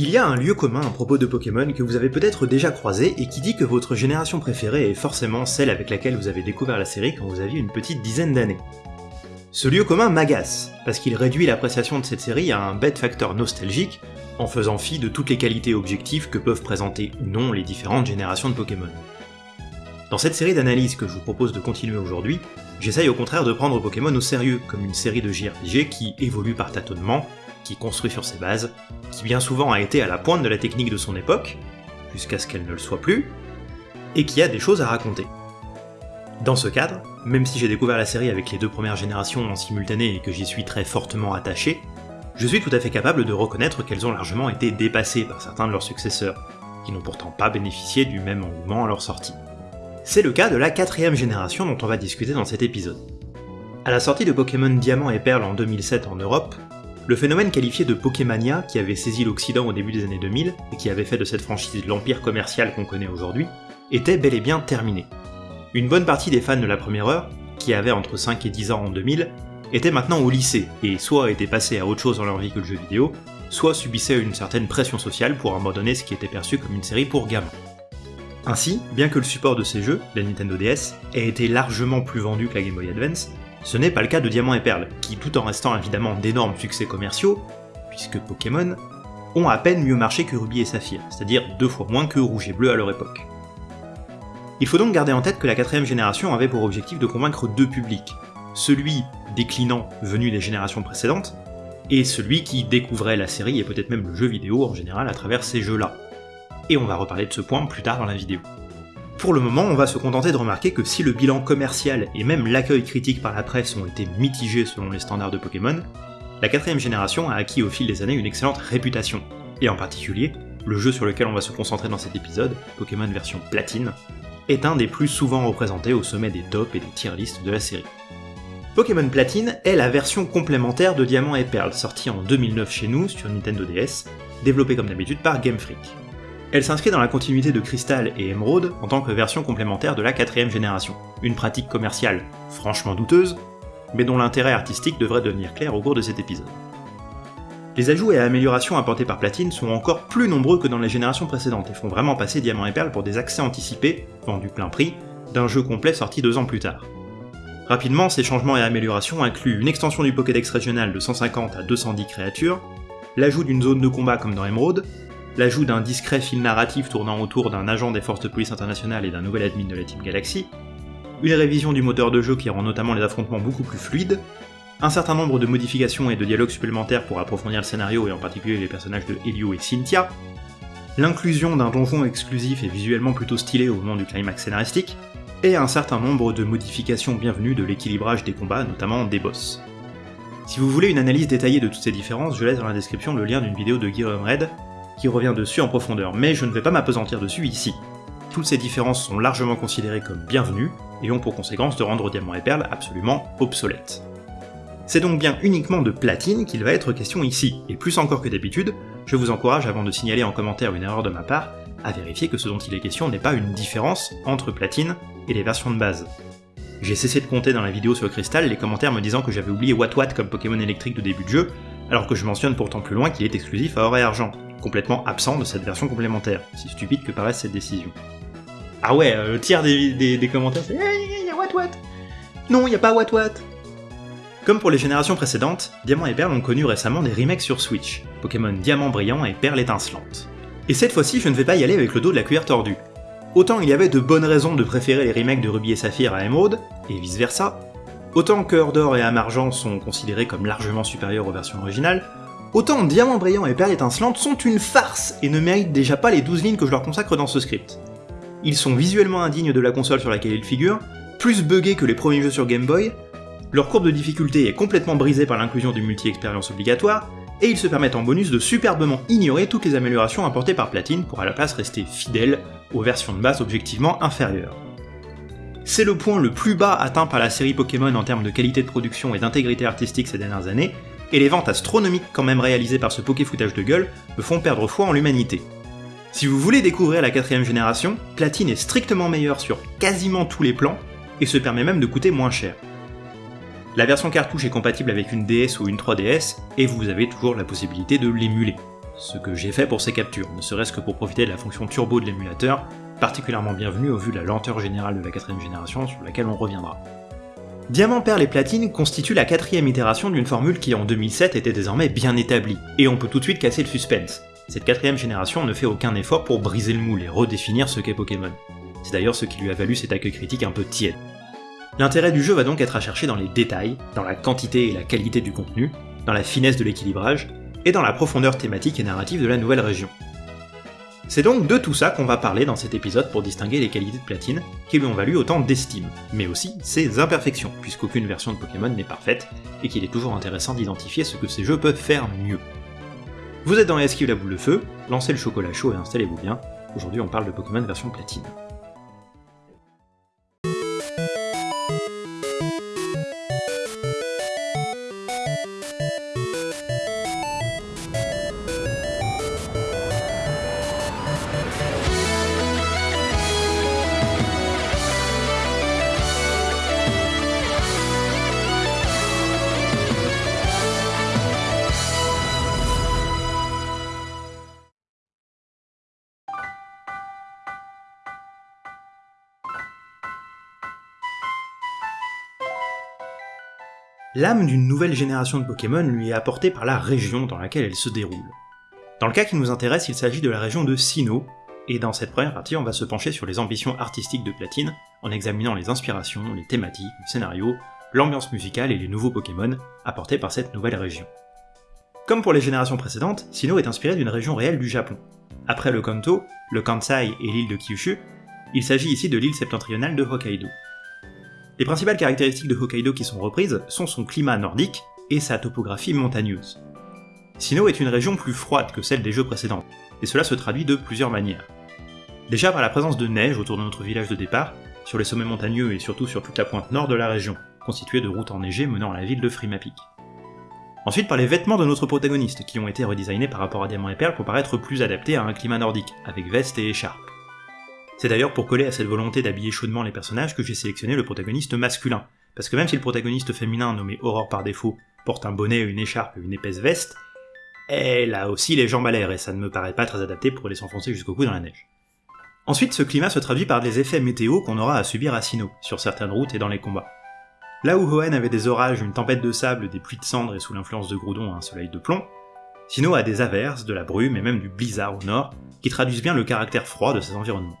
Il y a un lieu commun à propos de Pokémon que vous avez peut-être déjà croisé et qui dit que votre génération préférée est forcément celle avec laquelle vous avez découvert la série quand vous aviez une petite dizaine d'années. Ce lieu commun m'agace, parce qu'il réduit l'appréciation de cette série à un bête facteur nostalgique, en faisant fi de toutes les qualités objectives que peuvent présenter ou non les différentes générations de Pokémon. Dans cette série d'analyses que je vous propose de continuer aujourd'hui, j'essaye au contraire de prendre Pokémon au sérieux, comme une série de JRPG qui évolue par tâtonnement, qui construit sur ses bases, qui bien souvent a été à la pointe de la technique de son époque, jusqu'à ce qu'elle ne le soit plus, et qui a des choses à raconter. Dans ce cadre, même si j'ai découvert la série avec les deux premières générations en simultané et que j'y suis très fortement attaché, je suis tout à fait capable de reconnaître qu'elles ont largement été dépassées par certains de leurs successeurs, qui n'ont pourtant pas bénéficié du même engouement à leur sortie. C'est le cas de la quatrième génération dont on va discuter dans cet épisode. À la sortie de Pokémon Diamant et Perle en 2007 en Europe, le phénomène qualifié de Pokémania, qui avait saisi l'Occident au début des années 2000 et qui avait fait de cette franchise l'empire commercial qu'on connaît aujourd'hui, était bel et bien terminé. Une bonne partie des fans de la première heure, qui avaient entre 5 et 10 ans en 2000, étaient maintenant au lycée et soit étaient passés à autre chose dans leur vie que le jeu vidéo, soit subissaient une certaine pression sociale pour abandonner ce qui était perçu comme une série pour gamins. Ainsi, bien que le support de ces jeux, la Nintendo DS, ait été largement plus vendu que la Game Boy Advance, ce n'est pas le cas de Diamant et Perle, qui tout en restant évidemment d'énormes succès commerciaux, puisque Pokémon, ont à peine mieux marché que Ruby et Saphir, c'est-à-dire deux fois moins que Rouge et Bleu à leur époque. Il faut donc garder en tête que la quatrième génération avait pour objectif de convaincre deux publics, celui déclinant venu des générations précédentes, et celui qui découvrait la série et peut-être même le jeu vidéo en général à travers ces jeux-là. Et on va reparler de ce point plus tard dans la vidéo. Pour le moment, on va se contenter de remarquer que si le bilan commercial et même l'accueil critique par la presse ont été mitigés selon les standards de Pokémon, la quatrième génération a acquis au fil des années une excellente réputation, et en particulier, le jeu sur lequel on va se concentrer dans cet épisode, Pokémon version platine, est un des plus souvent représentés au sommet des tops et des tier lists de la série. Pokémon Platine est la version complémentaire de Diamant et Perle, sortie en 2009 chez nous sur Nintendo DS, développée comme d'habitude par Game Freak. Elle s'inscrit dans la continuité de Crystal et Emerald en tant que version complémentaire de la quatrième génération, une pratique commerciale franchement douteuse, mais dont l'intérêt artistique devrait devenir clair au cours de cet épisode. Les ajouts et améliorations apportés par Platine sont encore plus nombreux que dans les générations précédentes et font vraiment passer Diamant et Perle pour des accès anticipés, vendus plein prix, d'un jeu complet sorti deux ans plus tard. Rapidement, ces changements et améliorations incluent une extension du Pokédex régional de 150 à 210 créatures, l'ajout d'une zone de combat comme dans Emerald, l'ajout d'un discret fil narratif tournant autour d'un agent des forces de police internationales et d'un nouvel admin de la Team Galaxy, une révision du moteur de jeu qui rend notamment les affrontements beaucoup plus fluides, un certain nombre de modifications et de dialogues supplémentaires pour approfondir le scénario et en particulier les personnages de Helio et Cynthia, l'inclusion d'un donjon exclusif et visuellement plutôt stylé au moment du climax scénaristique, et un certain nombre de modifications bienvenues de l'équilibrage des combats, notamment des boss. Si vous voulez une analyse détaillée de toutes ces différences, je laisse dans la description le lien d'une vidéo de Guillaume Red qui revient dessus en profondeur, mais je ne vais pas m'apesantir dessus ici. Toutes ces différences sont largement considérées comme bienvenues, et ont pour conséquence de rendre Diamant et Perle absolument obsolètes. C'est donc bien uniquement de platine qu'il va être question ici, et plus encore que d'habitude, je vous encourage avant de signaler en commentaire une erreur de ma part, à vérifier que ce dont il est question n'est pas une différence entre platine et les versions de base. J'ai cessé de compter dans la vidéo sur Crystal les commentaires me disant que j'avais oublié Wat Wat comme Pokémon électrique de début de jeu, alors que je mentionne pourtant plus loin qu'il est exclusif à or et argent, complètement absent de cette version complémentaire, si stupide que paraisse cette décision. Ah ouais, euh, le tiers des, commentaires c'est hey, y What What? Non, y a pas What What Comme pour les générations précédentes, Diamant et Perle ont connu récemment des remakes sur Switch, Pokémon Diamant Brillant et Perle Étincelante. Et cette fois-ci, je ne vais pas y aller avec le dos de la cuillère tordue. Autant il y avait de bonnes raisons de préférer les remakes de Ruby et Saphir à Emerald, et vice versa, autant Cœur d'Or et Amargent sont considérés comme largement supérieurs aux versions originales, Autant Diamant Brillant et Perle Étincelante sont une farce et ne méritent déjà pas les 12 lignes que je leur consacre dans ce script. Ils sont visuellement indignes de la console sur laquelle ils figurent, plus buggés que les premiers jeux sur Game Boy, leur courbe de difficulté est complètement brisée par l'inclusion du multi-expérience obligatoire, et ils se permettent en bonus de superbement ignorer toutes les améliorations apportées par Platine pour à la place rester fidèles aux versions de base objectivement inférieures. C'est le point le plus bas atteint par la série Pokémon en termes de qualité de production et d'intégrité artistique ces dernières années, et les ventes astronomiques quand même réalisées par ce poké-foutage de gueule me font perdre foi en l'humanité. Si vous voulez découvrir la quatrième génération, Platine est strictement meilleure sur quasiment tous les plans, et se permet même de coûter moins cher. La version cartouche est compatible avec une DS ou une 3DS, et vous avez toujours la possibilité de l'émuler. ce que j'ai fait pour ces captures, ne serait-ce que pour profiter de la fonction turbo de l'émulateur, particulièrement bienvenue au vu de la lenteur générale de la quatrième génération sur laquelle on reviendra. Diamant, perle et platine constituent la quatrième itération d'une formule qui en 2007 était désormais bien établie, et on peut tout de suite casser le suspense. Cette quatrième génération ne fait aucun effort pour briser le moule et redéfinir ce qu'est Pokémon. C'est d'ailleurs ce qui lui a valu cet accueil critique un peu tiède. L'intérêt du jeu va donc être à chercher dans les détails, dans la quantité et la qualité du contenu, dans la finesse de l'équilibrage, et dans la profondeur thématique et narrative de la nouvelle région. C'est donc de tout ça qu'on va parler dans cet épisode pour distinguer les qualités de Platine, qui lui ont valu autant d'estime, mais aussi ses imperfections, puisqu'aucune version de Pokémon n'est parfaite, et qu'il est toujours intéressant d'identifier ce que ces jeux peuvent faire mieux. Vous êtes dans Esquive la boule de feu, lancez le chocolat chaud et installez-vous bien, aujourd'hui on parle de Pokémon version Platine. L'âme d'une nouvelle génération de Pokémon lui est apportée par la région dans laquelle elle se déroule. Dans le cas qui nous intéresse, il s'agit de la région de Sinnoh, et dans cette première partie, on va se pencher sur les ambitions artistiques de Platine, en examinant les inspirations, les thématiques, le scénario, l'ambiance musicale et les nouveaux Pokémon apportés par cette nouvelle région. Comme pour les générations précédentes, Sinnoh est inspiré d'une région réelle du Japon. Après le Kanto, le Kansai et l'île de Kyushu, il s'agit ici de l'île septentrionale de Hokkaido. Les principales caractéristiques de Hokkaido qui sont reprises sont son climat nordique et sa topographie montagneuse. Sinnoh est une région plus froide que celle des jeux précédents, et cela se traduit de plusieurs manières. Déjà par la présence de neige autour de notre village de départ, sur les sommets montagneux et surtout sur toute la pointe nord de la région, constituée de routes enneigées menant à la ville de Frimapik. Ensuite par les vêtements de notre protagoniste, qui ont été redesignés par rapport à Diamant et Perle pour paraître plus adaptés à un climat nordique, avec veste et écharpe. C'est d'ailleurs pour coller à cette volonté d'habiller chaudement les personnages que j'ai sélectionné le protagoniste masculin, parce que même si le protagoniste féminin nommé Aurore par défaut porte un bonnet, une écharpe et une épaisse veste, elle a aussi les jambes à l'air et ça ne me paraît pas très adapté pour les s'enfoncer jusqu'au cou dans la neige. Ensuite, ce climat se traduit par des effets météo qu'on aura à subir à Sinnoh, sur certaines routes et dans les combats. Là où Hoenn avait des orages, une tempête de sable, des pluies de cendres et sous l'influence de Groudon un soleil de plomb, Sinnoh a des averses, de la brume et même du blizzard au nord, qui traduisent bien le caractère froid de ses environnements.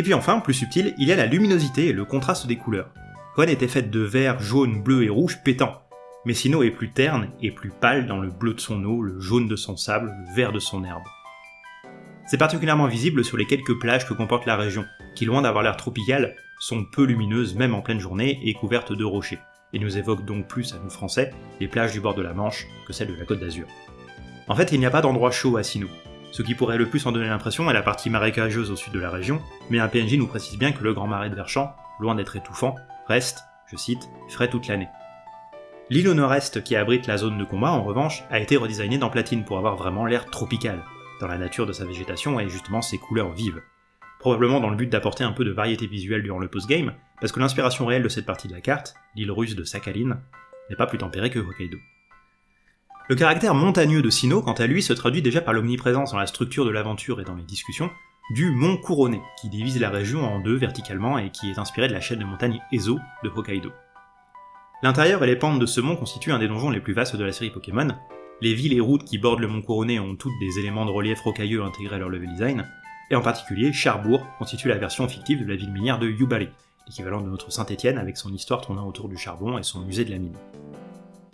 Et puis enfin, plus subtil, il y a la luminosité et le contraste des couleurs. Hoenn était faite de vert, jaune, bleu et rouge pétant, mais Sinnoh est plus terne et plus pâle dans le bleu de son eau, le jaune de son sable, le vert de son herbe. C'est particulièrement visible sur les quelques plages que comporte la région, qui loin d'avoir l'air tropical, sont peu lumineuses même en pleine journée et couvertes de rochers, et nous évoquent donc plus à nous français les plages du bord de la Manche que celles de la Côte d'Azur. En fait, il n'y a pas d'endroit chaud à Sinnoh, ce qui pourrait le plus en donner l'impression est la partie marécageuse au sud de la région, mais un PNJ nous précise bien que le grand marais de Verchamp, loin d'être étouffant, reste, je cite, frais toute l'année. L'île au nord-est qui abrite la zone de combat, en revanche, a été redesignée dans Platine pour avoir vraiment l'air tropical, dans la nature de sa végétation et justement ses couleurs vives. Probablement dans le but d'apporter un peu de variété visuelle durant le post-game, parce que l'inspiration réelle de cette partie de la carte, l'île russe de Sakhalin, n'est pas plus tempérée que Hokkaido. Le caractère montagneux de Sinnoh, quant à lui, se traduit déjà par l'omniprésence dans la structure de l'aventure et dans les discussions du mont couronné, qui divise la région en deux verticalement et qui est inspiré de la chaîne de montagne Ezo de Hokkaido. L'intérieur et les pentes de ce mont constituent un des donjons les plus vastes de la série Pokémon, les villes et routes qui bordent le mont couronné ont toutes des éléments de relief rocailleux intégrés à leur level design, et en particulier, Charbourg constitue la version fictive de la ville minière de Yubari, l'équivalent de notre Saint-Étienne avec son histoire tournant autour du charbon et son musée de la mine.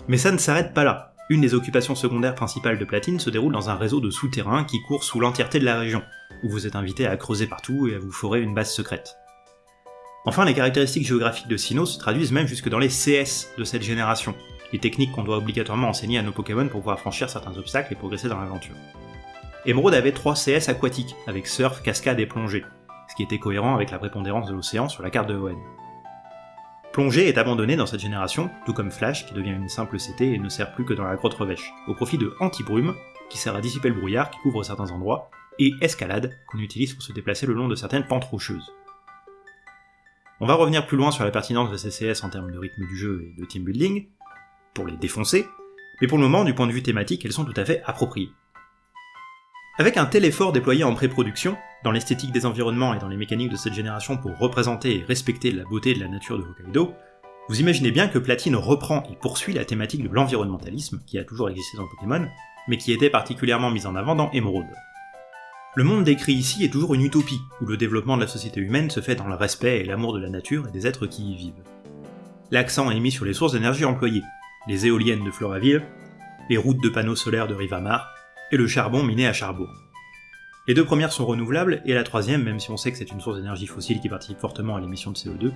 Mais ça ne s'arrête pas là. Une des occupations secondaires principales de Platine se déroule dans un réseau de souterrains qui court sous l'entièreté de la région, où vous êtes invité à creuser partout et à vous forer une base secrète. Enfin, les caractéristiques géographiques de Sinnoh se traduisent même jusque dans les CS de cette génération, les techniques qu'on doit obligatoirement enseigner à nos Pokémon pour pouvoir franchir certains obstacles et progresser dans l'aventure. Emerald avait 3 CS aquatiques, avec surf, cascade et plongée, ce qui était cohérent avec la prépondérance de l'océan sur la carte de Hoenn. Plongée est abandonnée dans cette génération, tout comme Flash qui devient une simple CT et ne sert plus que dans la grotte revêche, au profit de Anti-Brume, qui sert à dissiper le brouillard qui couvre certains endroits, et Escalade, qu'on utilise pour se déplacer le long de certaines pentes rocheuses. On va revenir plus loin sur la pertinence de ces CS en termes de rythme du jeu et de team building, pour les défoncer, mais pour le moment, du point de vue thématique, elles sont tout à fait appropriées. Avec un tel effort déployé en pré-production, dans l'esthétique des environnements et dans les mécaniques de cette génération pour représenter et respecter la beauté de la nature de Hokkaido, vous imaginez bien que Platine reprend et poursuit la thématique de l'environnementalisme, qui a toujours existé dans Pokémon, mais qui était particulièrement mise en avant dans Emerald. Le monde décrit ici est toujours une utopie, où le développement de la société humaine se fait dans le respect et l'amour de la nature et des êtres qui y vivent. L'accent est mis sur les sources d'énergie employées, les éoliennes de Floraville, les routes de panneaux solaires de Rivamar, et le charbon miné à Charbourg. Les deux premières sont renouvelables, et la troisième, même si on sait que c'est une source d'énergie fossile qui participe fortement à l'émission de CO2,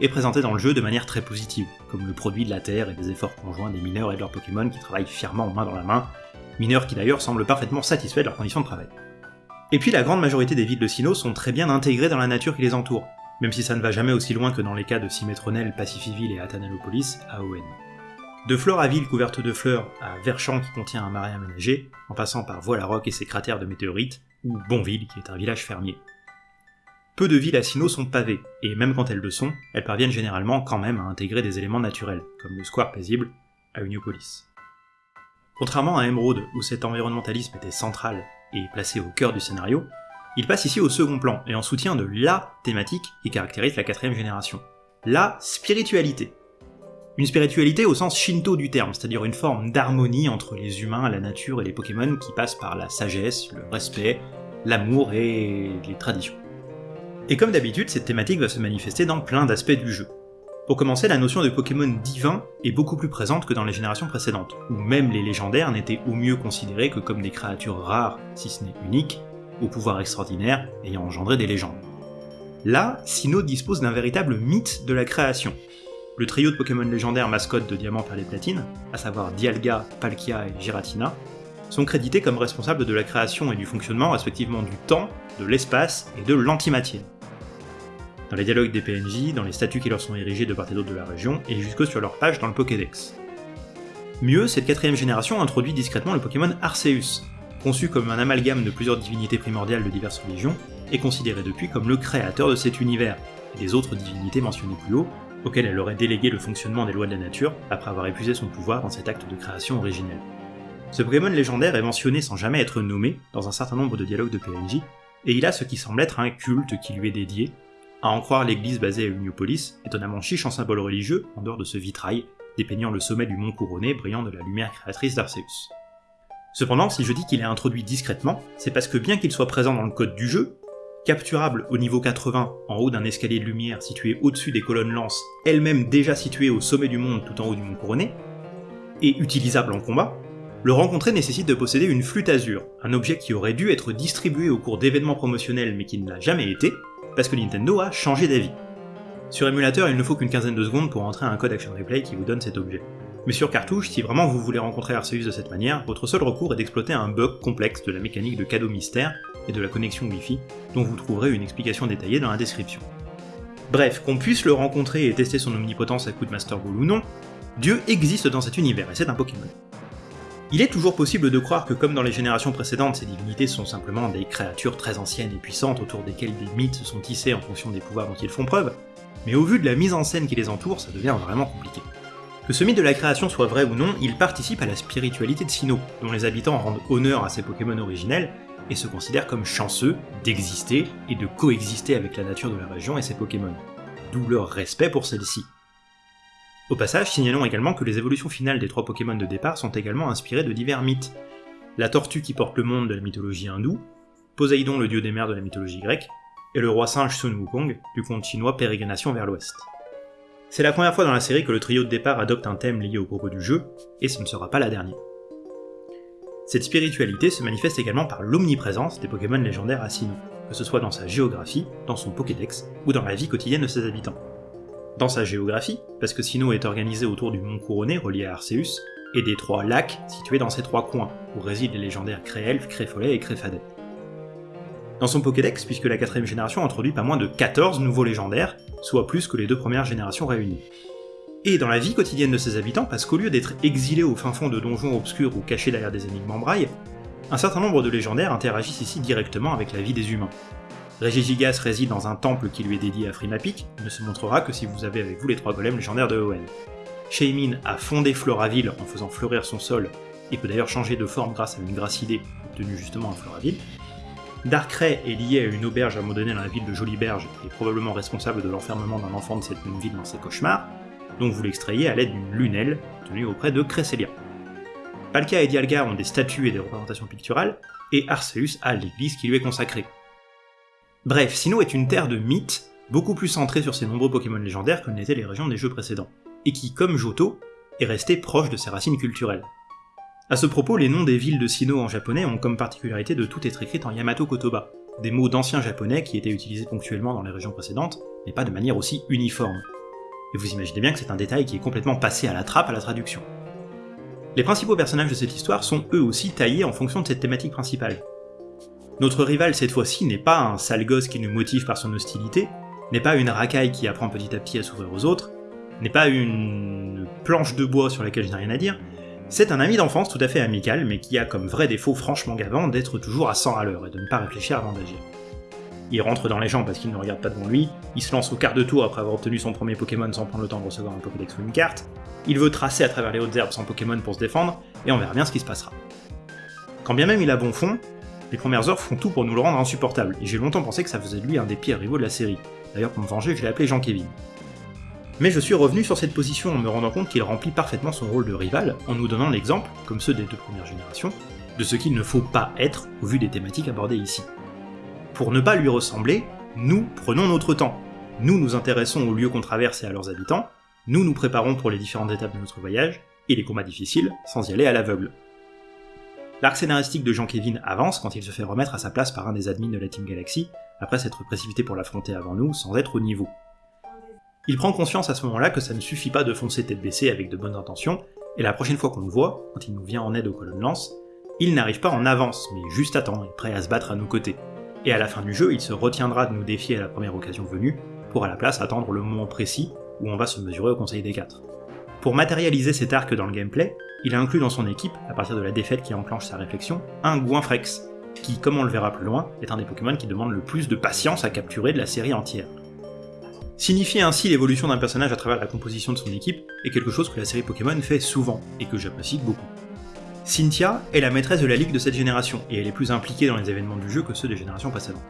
est présentée dans le jeu de manière très positive, comme le produit de la Terre et des efforts conjoints des mineurs et de leurs Pokémon qui travaillent fièrement main dans la main, mineurs qui d'ailleurs semblent parfaitement satisfaits de leurs conditions de travail. Et puis la grande majorité des villes de Sinnoh sont très bien intégrées dans la nature qui les entoure, même si ça ne va jamais aussi loin que dans les cas de Symmetronel, Pacifiville et Athanalopolis à ON. De Floraville couverte de fleurs à Verchamp qui contient un marais aménagé, en passant par Voie-la-Roque et ses cratères de météorites, ou Bonville qui est un village fermier. Peu de villes à Sinnoh sont pavées, et même quand elles le sont, elles parviennent généralement quand même à intégrer des éléments naturels, comme le square paisible à Uniopolis. Contrairement à Emerald, où cet environnementalisme était central et placé au cœur du scénario, il passe ici au second plan, et en soutien de LA thématique qui caractérise la quatrième génération. La spiritualité. Une spiritualité au sens shinto du terme, c'est-à-dire une forme d'harmonie entre les humains, la nature et les Pokémon qui passe par la sagesse, le respect, l'amour et les traditions. Et comme d'habitude, cette thématique va se manifester dans plein d'aspects du jeu. Pour commencer, la notion de Pokémon divin est beaucoup plus présente que dans les générations précédentes, où même les légendaires n'étaient au mieux considérés que comme des créatures rares, si ce n'est uniques, au pouvoir extraordinaire ayant engendré des légendes. Là, Sinnoh dispose d'un véritable mythe de la création. Le trio de Pokémon légendaires mascottes de Diamant, Perle et Platine, à savoir Dialga, Palkia et Giratina, sont crédités comme responsables de la création et du fonctionnement respectivement du temps, de l'espace et de l'antimatière dans les dialogues des PNJ, dans les statuts qui leur sont érigés de part et d'autre de la région, et jusque sur leur page dans le Pokédex. Mieux, cette quatrième génération introduit discrètement le Pokémon Arceus, conçu comme un amalgame de plusieurs divinités primordiales de diverses religions, et considéré depuis comme le créateur de cet univers, et des autres divinités mentionnées plus haut, auxquelles elle aurait délégué le fonctionnement des lois de la nature après avoir épuisé son pouvoir dans cet acte de création originel. Ce Pokémon légendaire est mentionné sans jamais être nommé dans un certain nombre de dialogues de PNJ, et il a ce qui semble être un culte qui lui est dédié, à en croire l'église basée à Uniopolis, étonnamment chiche en symbole religieux, en dehors de ce vitrail, dépeignant le sommet du mont couronné brillant de la lumière créatrice d'Arceus. Cependant, si je dis qu'il est introduit discrètement, c'est parce que bien qu'il soit présent dans le code du jeu, capturable au niveau 80 en haut d'un escalier de lumière situé au-dessus des colonnes lance, elles-mêmes déjà situées au sommet du monde tout en haut du mont couronné, et utilisable en combat, le rencontrer nécessite de posséder une flûte azur, un objet qui aurait dû être distribué au cours d'événements promotionnels mais qui ne l'a jamais été, parce que Nintendo a changé d'avis. Sur émulateur, il ne faut qu'une quinzaine de secondes pour entrer un code Action Replay qui vous donne cet objet. Mais sur cartouche, si vraiment vous voulez rencontrer Arceus de cette manière, votre seul recours est d'exploiter un bug complexe de la mécanique de cadeau mystère et de la connexion Wi-Fi, dont vous trouverez une explication détaillée dans la description. Bref, qu'on puisse le rencontrer et tester son omnipotence à coup de Master Ball ou non, Dieu existe dans cet univers et c'est un Pokémon. Il est toujours possible de croire que comme dans les générations précédentes, ces divinités sont simplement des créatures très anciennes et puissantes autour desquelles des mythes se sont tissés en fonction des pouvoirs dont ils font preuve, mais au vu de la mise en scène qui les entoure, ça devient vraiment compliqué. Que ce mythe de la création soit vrai ou non, il participe à la spiritualité de Sinnoh, dont les habitants rendent honneur à ces Pokémon originels et se considèrent comme chanceux d'exister et de coexister avec la nature de la région et ses Pokémon, d'où leur respect pour celle-ci. Au passage, signalons également que les évolutions finales des trois Pokémon de départ sont également inspirées de divers mythes. La tortue qui porte le monde de la mythologie hindoue, Poséidon le dieu des mers de la mythologie grecque, et le roi singe Sun Wukong du conte chinois Pérégrination vers l'ouest. C'est la première fois dans la série que le trio de départ adopte un thème lié au propos du jeu, et ce ne sera pas la dernière. Cette spiritualité se manifeste également par l'omniprésence des Pokémon légendaires à Sinnoh, que ce soit dans sa géographie, dans son Pokédex, ou dans la vie quotidienne de ses habitants dans sa géographie, parce que Sinnoh est organisé autour du mont couronné relié à Arceus, et des trois lacs situés dans ces trois coins, où résident les légendaires Créelf, Créfollet et Créfadet. Dans son Pokédex, puisque la quatrième génération introduit pas moins de 14 nouveaux légendaires, soit plus que les deux premières générations réunies. Et dans la vie quotidienne de ses habitants, parce qu'au lieu d'être exilés au fin fond de donjons obscurs ou cachés derrière des énigmes en braille, un certain nombre de légendaires interagissent ici directement avec la vie des humains, Regigigas réside dans un temple qui lui est dédié à Frimapic, ne se montrera que si vous avez avec vous les trois golems légendaires de Owen. Shaymin a fondé Floraville en faisant fleurir son sol, et peut d'ailleurs changer de forme grâce à une gracidée obtenue justement à Floraville. Darkrai est lié à une auberge abandonnée dans la ville de Joliberge et probablement responsable de l'enfermement d'un enfant de cette même ville dans ses cauchemars, donc vous l'extrayez à l'aide d'une lunelle tenue auprès de Cresselia. Palkia et Dialga ont des statues et des représentations picturales, et Arceus a l'église qui lui est consacrée. Bref, Sinnoh est une terre de mythes, beaucoup plus centrée sur ses nombreux Pokémon légendaires que n'étaient les régions des jeux précédents, et qui, comme Johto, est resté proche de ses racines culturelles. À ce propos, les noms des villes de Sinnoh en japonais ont comme particularité de tout être écrit en Yamato Kotoba, des mots d'anciens japonais qui étaient utilisés ponctuellement dans les régions précédentes, mais pas de manière aussi uniforme. Et vous imaginez bien que c'est un détail qui est complètement passé à la trappe à la traduction. Les principaux personnages de cette histoire sont eux aussi taillés en fonction de cette thématique principale. Notre rival cette fois-ci n'est pas un sale gosse qui nous motive par son hostilité, n'est pas une racaille qui apprend petit à petit à s'ouvrir aux autres, n'est pas une planche de bois sur laquelle je n'ai rien à dire, c'est un ami d'enfance tout à fait amical, mais qui a comme vrai défaut franchement gavant d'être toujours à 100 à l'heure et de ne pas réfléchir avant d'agir. Il rentre dans les gens parce qu'il ne regarde pas devant lui, il se lance au quart de tour après avoir obtenu son premier Pokémon sans prendre le temps de recevoir un Pokédex ou une carte, il veut tracer à travers les hautes herbes sans Pokémon pour se défendre, et on verra bien ce qui se passera. Quand bien même il a bon fond, les premières heures font tout pour nous le rendre insupportable, et j'ai longtemps pensé que ça faisait de lui un des pires rivaux de la série. D'ailleurs pour me venger, je l'ai appelé Jean-Kévin. Mais je suis revenu sur cette position en me rendant compte qu'il remplit parfaitement son rôle de rival, en nous donnant l'exemple, comme ceux des deux premières générations, de ce qu'il ne faut pas être au vu des thématiques abordées ici. Pour ne pas lui ressembler, nous prenons notre temps. Nous nous intéressons aux lieux qu'on traverse et à leurs habitants, nous nous préparons pour les différentes étapes de notre voyage, et les combats difficiles, sans y aller à l'aveugle. L'arc scénaristique de Jean-Kévin avance quand il se fait remettre à sa place par un des admins de la Team Galaxy, après s'être précipité pour l'affronter avant nous, sans être au niveau. Il prend conscience à ce moment-là que ça ne suffit pas de foncer tête baissée avec de bonnes intentions, et la prochaine fois qu'on le voit, quand il nous vient en aide aux colonnes lance, il n'arrive pas en avance, mais juste à temps et prêt à se battre à nos côtés. Et à la fin du jeu, il se retiendra de nous défier à la première occasion venue, pour à la place attendre le moment précis où on va se mesurer au Conseil des Quatre. Pour matérialiser cet arc dans le gameplay, il a inclus dans son équipe, à partir de la défaite qui enclenche sa réflexion, un Gouinfrex, qui, comme on le verra plus loin, est un des Pokémon qui demande le plus de patience à capturer de la série entière. Signifier ainsi l'évolution d'un personnage à travers la composition de son équipe est quelque chose que la série Pokémon fait souvent, et que j'apprécie beaucoup. Cynthia est la maîtresse de la ligue de cette génération, et elle est plus impliquée dans les événements du jeu que ceux des générations précédentes.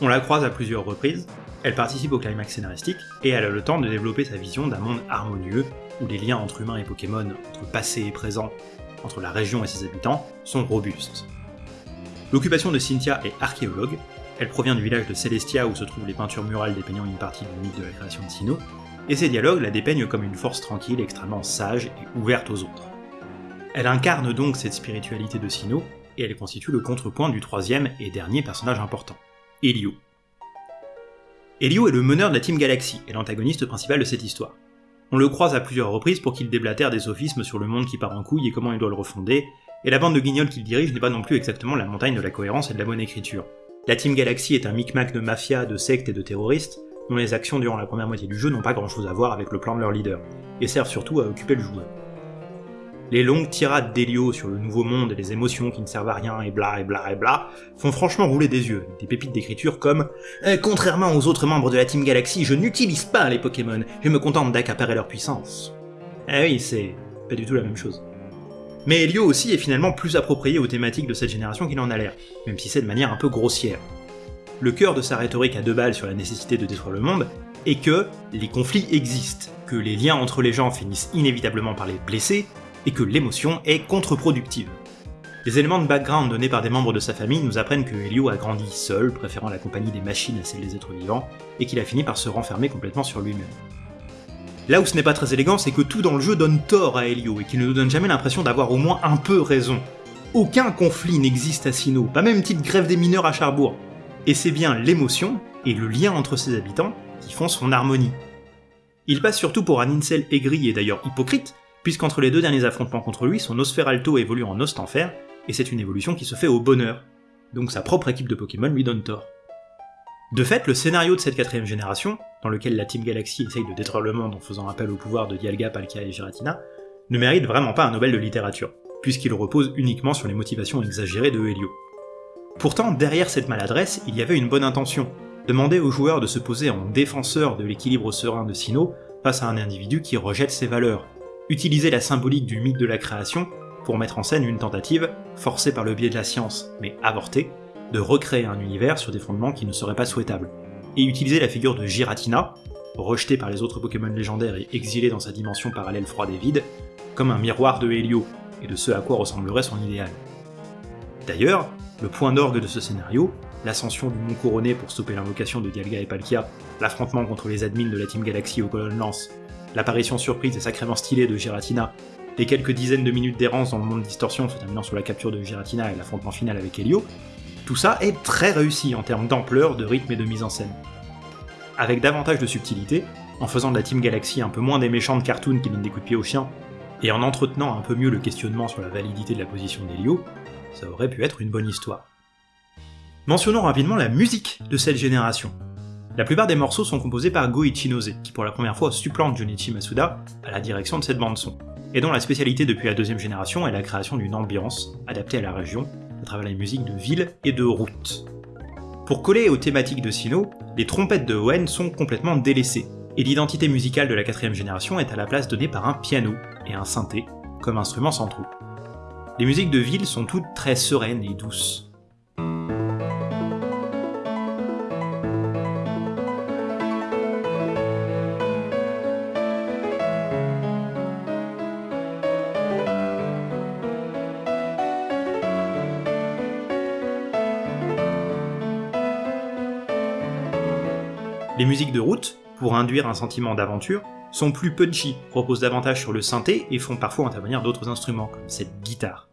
On la croise à plusieurs reprises, elle participe au climax scénaristique, et elle a le temps de développer sa vision d'un monde harmonieux, où les liens entre humains et Pokémon, entre passé et présent, entre la région et ses habitants, sont robustes. L'occupation de Cynthia est archéologue, elle provient du village de Celestia où se trouvent les peintures murales dépeignant une partie du mythe de la création de Sinnoh, et ses dialogues la dépeignent comme une force tranquille, extrêmement sage et ouverte aux autres. Elle incarne donc cette spiritualité de Sinnoh, et elle constitue le contrepoint du troisième et dernier personnage important, Elio. Elio est le meneur de la Team Galaxy et l'antagoniste principal de cette histoire. On le croise à plusieurs reprises pour qu'il déblatère des sophismes sur le monde qui part en couille et comment il doit le refonder, et la bande de guignols qu'il dirige n'est pas non plus exactement la montagne de la cohérence et de la bonne écriture. La Team Galaxy est un micmac de mafia, de sectes et de terroristes, dont les actions durant la première moitié du jeu n'ont pas grand chose à voir avec le plan de leur leader, et servent surtout à occuper le joueur. Les longues tirades d'Elio sur le nouveau monde et les émotions qui ne servent à rien et bla et bla et bla font franchement rouler des yeux, des pépites d'écriture comme euh, Contrairement aux autres membres de la Team Galaxy, je n'utilise pas les Pokémon, je me contente d'accaparer leur puissance. Ah oui, c'est pas du tout la même chose. Mais Elio aussi est finalement plus approprié aux thématiques de cette génération qu'il en a l'air, même si c'est de manière un peu grossière. Le cœur de sa rhétorique à deux balles sur la nécessité de détruire le monde est que les conflits existent, que les liens entre les gens finissent inévitablement par les blesser, et que l'émotion est contre-productive. Les éléments de background donnés par des membres de sa famille nous apprennent que Helio a grandi seul, préférant la compagnie des machines à celle des êtres vivants, et qu'il a fini par se renfermer complètement sur lui-même. Là où ce n'est pas très élégant, c'est que tout dans le jeu donne tort à Helio, et qu'il ne nous donne jamais l'impression d'avoir au moins un peu raison. Aucun conflit n'existe à Sinnoh, pas même une petite grève des mineurs à Charbourg. Et c'est bien l'émotion, et le lien entre ses habitants, qui font son harmonie. Il passe surtout pour un incel aigri et d'ailleurs hypocrite, puisqu'entre les deux derniers affrontements contre lui, son Osferalto évolue en Ostenfer, et c'est une évolution qui se fait au bonheur. Donc sa propre équipe de Pokémon lui donne tort. De fait, le scénario de cette quatrième génération, dans lequel la Team Galaxy essaye de détruire le monde en faisant appel au pouvoir de Dialga, Palkia et Giratina, ne mérite vraiment pas un Nobel de littérature, puisqu'il repose uniquement sur les motivations exagérées de Helio. Pourtant, derrière cette maladresse, il y avait une bonne intention, demander aux joueurs de se poser en défenseur de l'équilibre serein de Sinnoh face à un individu qui rejette ses valeurs, utiliser la symbolique du mythe de la création pour mettre en scène une tentative, forcée par le biais de la science, mais avortée, de recréer un univers sur des fondements qui ne seraient pas souhaitables, et utiliser la figure de Giratina, rejetée par les autres Pokémon légendaires et exilée dans sa dimension parallèle froide et vide, comme un miroir de Helio, et de ce à quoi ressemblerait son idéal. D'ailleurs, le point d'orgue de ce scénario, l'ascension du Mont Couronné pour stopper l'invocation de Dialga et Palkia, l'affrontement contre les admins de la Team Galaxy aux colonnes lance, l'apparition surprise et sacrément stylée de Giratina, les quelques dizaines de minutes d'errance dans le monde distorsion se terminant sur la capture de Giratina et l'affrontement final avec Helio, tout ça est très réussi en termes d'ampleur, de rythme et de mise en scène. Avec davantage de subtilité, en faisant de la Team Galaxy un peu moins des méchants de cartoon qui donnent des coups de pied aux chiens, et en entretenant un peu mieux le questionnement sur la validité de la position d'Helio, ça aurait pu être une bonne histoire. Mentionnons rapidement la musique de cette génération. La plupart des morceaux sont composés par Go Ichinose, qui pour la première fois supplante Junichi Masuda à la direction de cette bande-son, et dont la spécialité depuis la deuxième génération est la création d'une ambiance adaptée à la région, à travers les musiques de ville et de route. Pour coller aux thématiques de Sino, les trompettes de Owen sont complètement délaissées, et l'identité musicale de la quatrième génération est à la place donnée par un piano et un synthé comme instruments centraux. Les musiques de ville sont toutes très sereines et douces. Les musiques de route, pour induire un sentiment d'aventure, sont plus punchy, reposent davantage sur le synthé et font parfois intervenir d'autres instruments, comme cette guitare.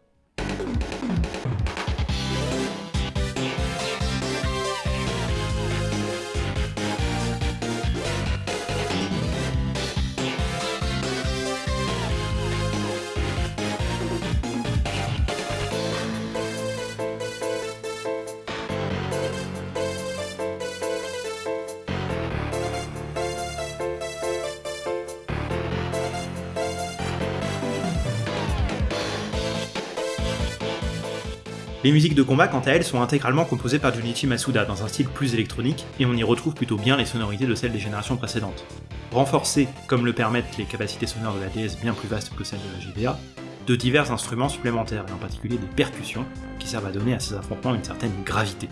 Les musiques de combat, quant à elles, sont intégralement composées par Junichi Masuda dans un style plus électronique, et on y retrouve plutôt bien les sonorités de celles des générations précédentes. Renforcées, comme le permettent les capacités sonores de la DS bien plus vastes que celles de la GBA, de divers instruments supplémentaires, et en particulier des percussions, qui servent à donner à ces affrontements une certaine gravité.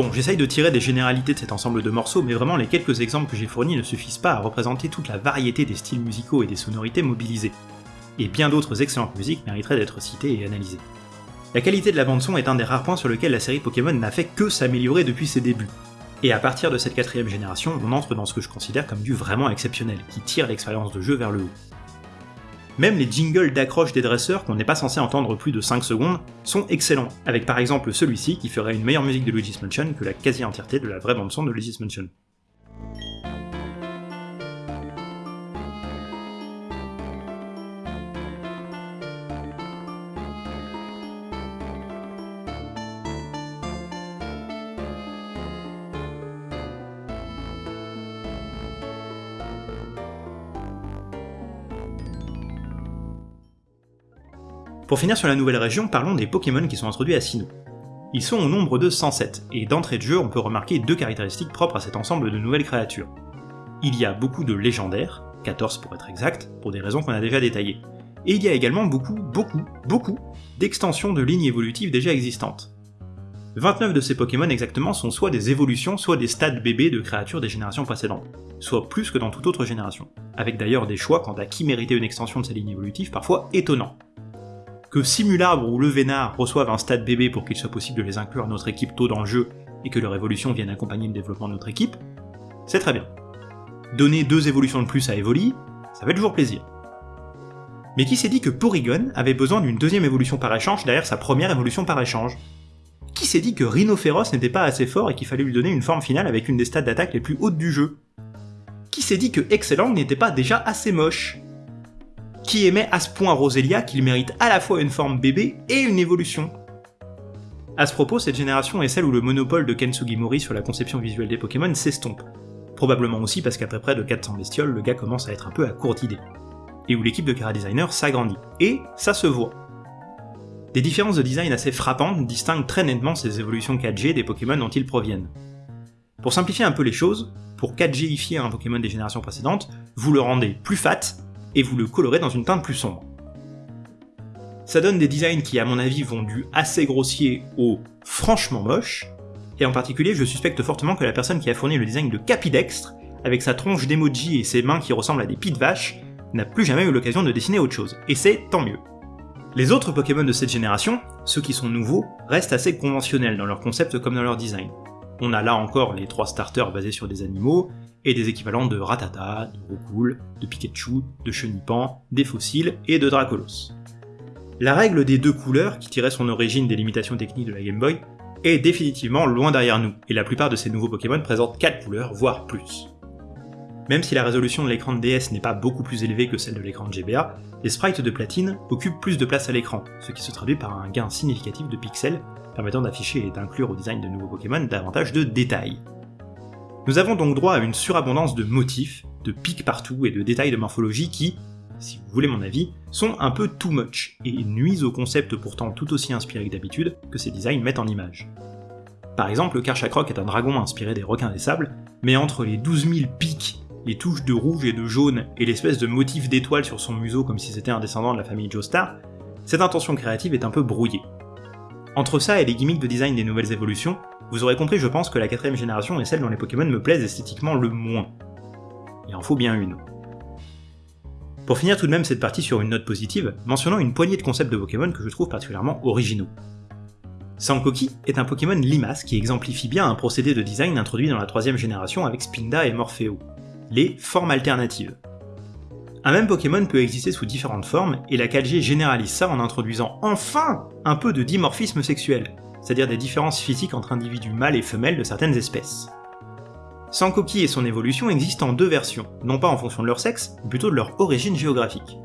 Bon, j'essaye de tirer des généralités de cet ensemble de morceaux, mais vraiment les quelques exemples que j'ai fournis ne suffisent pas à représenter toute la variété des styles musicaux et des sonorités mobilisés. Et bien d'autres excellentes musiques mériteraient d'être citées et analysées. La qualité de la bande-son est un des rares points sur lequel la série Pokémon n'a fait que s'améliorer depuis ses débuts. Et à partir de cette quatrième génération, on entre dans ce que je considère comme du vraiment exceptionnel, qui tire l'expérience de jeu vers le haut. Même les jingles d'accroche des dresseurs, qu'on n'est pas censé entendre plus de 5 secondes, sont excellents, avec par exemple celui-ci qui ferait une meilleure musique de Luigi's Mansion que la quasi-entièreté de la vraie bande-son de Luigi's Mansion. Pour finir sur la nouvelle région, parlons des Pokémon qui sont introduits à Sinnoh. Ils sont au nombre de 107, et d'entrée de jeu on peut remarquer deux caractéristiques propres à cet ensemble de nouvelles créatures. Il y a beaucoup de légendaires, 14 pour être exact, pour des raisons qu'on a déjà détaillées, et il y a également beaucoup, beaucoup, beaucoup d'extensions de lignes évolutives déjà existantes. 29 de ces Pokémon exactement sont soit des évolutions, soit des stades bébés de créatures des générations précédentes, soit plus que dans toute autre génération, avec d'ailleurs des choix quant à qui méritait une extension de ces lignes évolutives parfois étonnants que Simulabre ou Le Vénard reçoivent un stade bébé pour qu'il soit possible de les inclure à notre équipe tôt dans le jeu et que leur évolution vienne accompagner le développement de notre équipe, c'est très bien. Donner deux évolutions de plus à Evoli, ça fait toujours plaisir. Mais qui s'est dit que Porygon avait besoin d'une deuxième évolution par échange derrière sa première évolution par échange? Qui s'est dit que Rhinophéros n'était pas assez fort et qu'il fallait lui donner une forme finale avec une des stats d'attaque les plus hautes du jeu? Qui s'est dit que Excellent n'était pas déjà assez moche? Qui aimait à ce point Roselia qu'il mérite à la fois une forme bébé et une évolution. À ce propos, cette génération est celle où le monopole de Ken Sugimori sur la conception visuelle des Pokémon s'estompe. Probablement aussi parce qu'après près de 400 bestioles, le gars commence à être un peu à court d'idées. Et où l'équipe de Kara Designer s'agrandit. Et ça se voit. Des différences de design assez frappantes distinguent très nettement ces évolutions 4G des Pokémon dont ils proviennent. Pour simplifier un peu les choses, pour 4Gifier un Pokémon des générations précédentes, vous le rendez plus fat et vous le colorez dans une teinte plus sombre. Ça donne des designs qui, à mon avis, vont du assez grossier au franchement moche, et en particulier, je suspecte fortement que la personne qui a fourni le design de Capidextre, avec sa tronche d'emoji et ses mains qui ressemblent à des pieds de vache, n'a plus jamais eu l'occasion de dessiner autre chose, et c'est tant mieux. Les autres Pokémon de cette génération, ceux qui sont nouveaux, restent assez conventionnels dans leur concept comme dans leur design. On a là encore les trois starters basés sur des animaux, et des équivalents de Ratata, de Roucoule, de Pikachu, de Chenipan, des fossiles et de Dracolos. La règle des deux couleurs, qui tirait son origine des limitations techniques de la Game Boy, est définitivement loin derrière nous, et la plupart de ces nouveaux Pokémon présentent 4 couleurs, voire plus. Même si la résolution de l'écran de DS n'est pas beaucoup plus élevée que celle de l'écran de GBA, les sprites de platine occupent plus de place à l'écran, ce qui se traduit par un gain significatif de pixels, permettant d'afficher et d'inclure au design de nouveaux Pokémon davantage de détails. Nous avons donc droit à une surabondance de motifs, de pics partout et de détails de morphologie qui, si vous voulez mon avis, sont un peu too much et nuisent au concept pourtant tout aussi inspiré que d'habitude que ces designs mettent en image. Par exemple, le Karchakrok est un dragon inspiré des requins des sables, mais entre les 12 000 pics, les touches de rouge et de jaune et l'espèce de motif d'étoile sur son museau comme si c'était un descendant de la famille Joestar, cette intention créative est un peu brouillée. Entre ça et les gimmicks de design des nouvelles évolutions, vous aurez compris je pense que la quatrième génération est celle dont les Pokémon me plaisent esthétiquement le moins. Il en faut bien une. Pour finir tout de même cette partie sur une note positive, mentionnons une poignée de concepts de Pokémon que je trouve particulièrement originaux. Sankoki est un Pokémon limace qui exemplifie bien un procédé de design introduit dans la troisième génération avec Spinda et Morpheo, les formes alternatives. Un même Pokémon peut exister sous différentes formes, et la 4G généralise ça en introduisant enfin un peu de dimorphisme sexuel, c'est-à-dire des différences physiques entre individus mâles et femelles de certaines espèces. Sankoki et son évolution existent en deux versions, non pas en fonction de leur sexe, mais plutôt de leur origine géographique.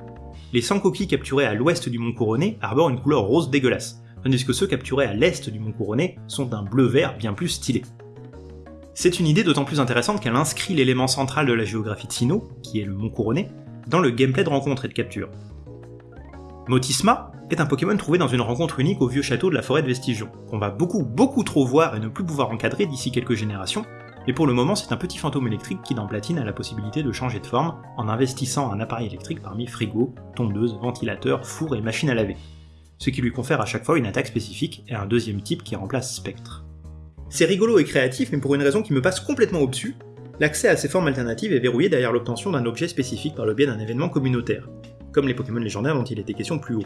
Les Sankoki capturés à l'ouest du Mont Couronné arborent une couleur rose dégueulasse, tandis que ceux capturés à l'est du Mont Couronné sont d'un bleu-vert bien plus stylé. C'est une idée d'autant plus intéressante qu'elle inscrit l'élément central de la géographie de Sinnoh, qui est le Mont Couronné, dans le gameplay de rencontre et de capture. Motisma est un Pokémon trouvé dans une rencontre unique au vieux château de la forêt de Vestigion, qu'on va beaucoup beaucoup trop voir et ne plus pouvoir encadrer d'ici quelques générations, mais pour le moment c'est un petit fantôme électrique qui dans Platine a la possibilité de changer de forme en investissant un appareil électrique parmi frigo, tondeuse, ventilateur, four et machine à laver, ce qui lui confère à chaque fois une attaque spécifique et un deuxième type qui remplace Spectre. C'est rigolo et créatif, mais pour une raison qui me passe complètement au-dessus, l'accès à ces formes alternatives est verrouillé derrière l'obtention d'un objet spécifique par le biais d'un événement communautaire, comme les Pokémon légendaires dont il était question plus haut.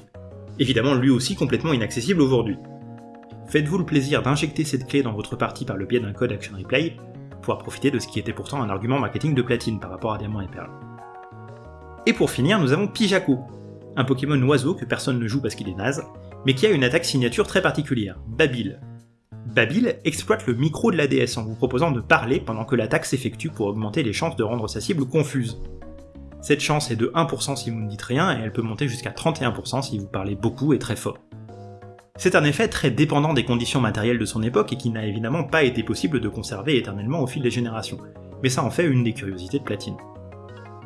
Évidemment lui aussi complètement inaccessible aujourd'hui. Faites-vous le plaisir d'injecter cette clé dans votre partie par le biais d'un code Action Replay, pouvoir profiter de ce qui était pourtant un argument marketing de platine par rapport à Diamant et Perle. Et pour finir, nous avons Pijako, un Pokémon oiseau que personne ne joue parce qu'il est naze, mais qui a une attaque signature très particulière, Babil. Babil exploite le micro de la DS en vous proposant de parler pendant que l'attaque s'effectue pour augmenter les chances de rendre sa cible confuse. Cette chance est de 1% si vous ne dites rien et elle peut monter jusqu'à 31% si vous parlez beaucoup et très fort. C'est un effet très dépendant des conditions matérielles de son époque et qui n'a évidemment pas été possible de conserver éternellement au fil des générations, mais ça en fait une des curiosités de Platine.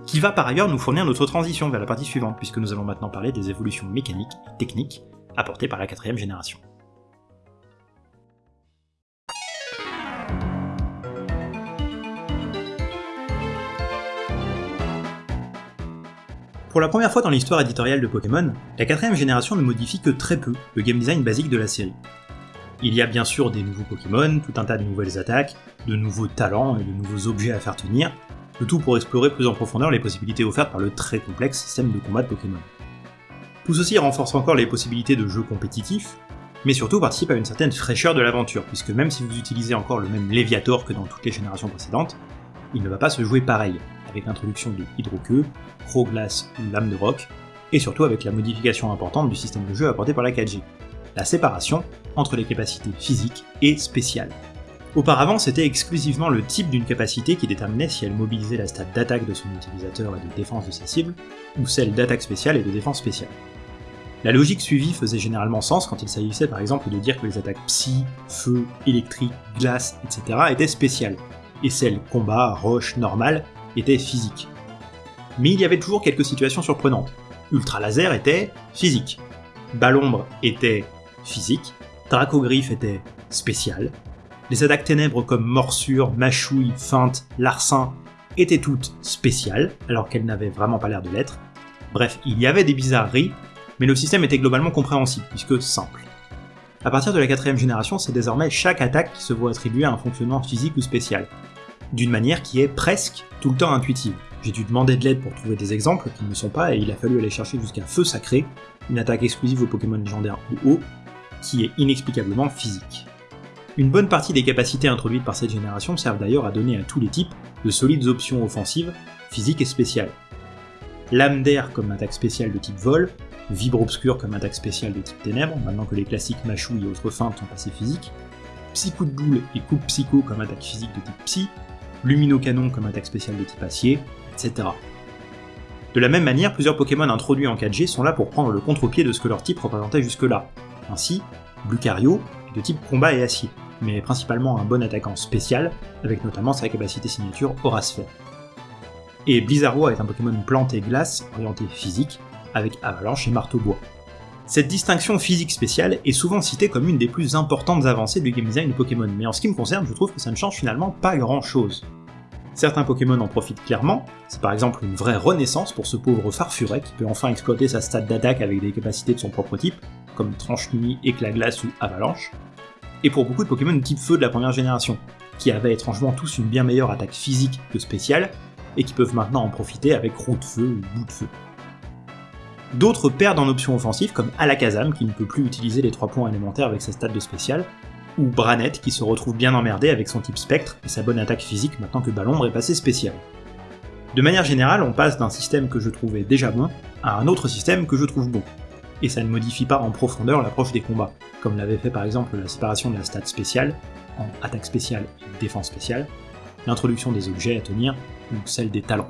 Qui va par ailleurs nous fournir notre transition vers la partie suivante, puisque nous allons maintenant parler des évolutions mécaniques et techniques apportées par la quatrième génération. Pour la première fois dans l'histoire éditoriale de Pokémon, la quatrième génération ne modifie que très peu le game design basique de la série. Il y a bien sûr des nouveaux Pokémon, tout un tas de nouvelles attaques, de nouveaux talents et de nouveaux objets à faire tenir, le tout pour explorer plus en profondeur les possibilités offertes par le très complexe système de combat de Pokémon. Tout ceci renforce encore les possibilités de jeux compétitifs, mais surtout participe à une certaine fraîcheur de l'aventure, puisque même si vous utilisez encore le même Léviator que dans toutes les générations précédentes, il ne va pas se jouer pareil, avec l'introduction de Hydroqueux, Pro-Glace ou Lame de Roc, et surtout avec la modification importante du système de jeu apporté par la 4G, la séparation entre les capacités physiques et spéciales. Auparavant, c'était exclusivement le type d'une capacité qui déterminait si elle mobilisait la stat d'attaque de son utilisateur et de défense de sa cible, ou celle d'attaque spéciale et de défense spéciale. La logique suivie faisait généralement sens quand il s'agissait par exemple de dire que les attaques psy, feu, électrique, glace, etc. étaient spéciales, et celles combat, roche, normale étaient physiques. Mais il y avait toujours quelques situations surprenantes. Ultra laser était physique, Balombre était physique, Dracogriffe était spécial, les attaques ténèbres comme morsure, mâchouille, feinte, larcin étaient toutes spéciales, alors qu'elles n'avaient vraiment pas l'air de l'être. Bref, il y avait des bizarreries, mais le système était globalement compréhensible, puisque simple. À partir de la quatrième génération, c'est désormais chaque attaque qui se voit attribuer un fonctionnement physique ou spécial, d'une manière qui est presque tout le temps intuitive. J'ai dû demander de l'aide pour trouver des exemples qui ne le sont pas, et il a fallu aller chercher jusqu'à Feu Sacré, une attaque exclusive aux Pokémon légendaires ou haut, qui est inexplicablement physique. Une bonne partie des capacités introduites par cette génération servent d'ailleurs à donner à tous les types de solides options offensives, physiques et spéciales. Lame d'air comme attaque spéciale de type vol, Vibre obscur comme attaque spéciale de type ténèbres, maintenant que les classiques Machou et autres feintes sont passés physiques, Psy-coup de boule et coupe psycho comme attaque physique de type psy, Lumino canon comme attaque spéciale de type acier, etc. De la même manière, plusieurs Pokémon introduits en 4G sont là pour prendre le contre-pied de ce que leur type représentait jusque-là. Ainsi, Lucario est de type combat et acier, mais principalement un bon attaquant spécial, avec notamment sa capacité signature Sphère. Et Blizzardois est un Pokémon plante et glace orienté physique, avec Avalanche et Marteau Bois. Cette distinction physique spéciale est souvent citée comme une des plus importantes avancées du game design de Pokémon, mais en ce qui me concerne, je trouve que ça ne change finalement pas grand chose. Certains Pokémon en profitent clairement, c'est par exemple une vraie renaissance pour ce pauvre Farfuret qui peut enfin exploiter sa stat d'attaque avec des capacités de son propre type, comme Tranche Nuit, Éclat Glace ou Avalanche, et pour beaucoup de Pokémon type Feu de la première génération, qui avaient étrangement tous une bien meilleure attaque physique que spéciale, et qui peuvent maintenant en profiter avec Roue de Feu ou Bout de Feu. D'autres perdent en option offensive, comme Alakazam qui ne peut plus utiliser les 3 points élémentaires avec sa stat de spécial, ou Branette qui se retrouve bien emmerdé avec son type spectre et sa bonne attaque physique maintenant que Ballombre est passé spécial. De manière générale, on passe d'un système que je trouvais déjà bon à un autre système que je trouve bon, et ça ne modifie pas en profondeur l'approche des combats, comme l'avait fait par exemple la séparation de la stat spéciale, en attaque spéciale et défense spéciale, l'introduction des objets à tenir, ou celle des talents.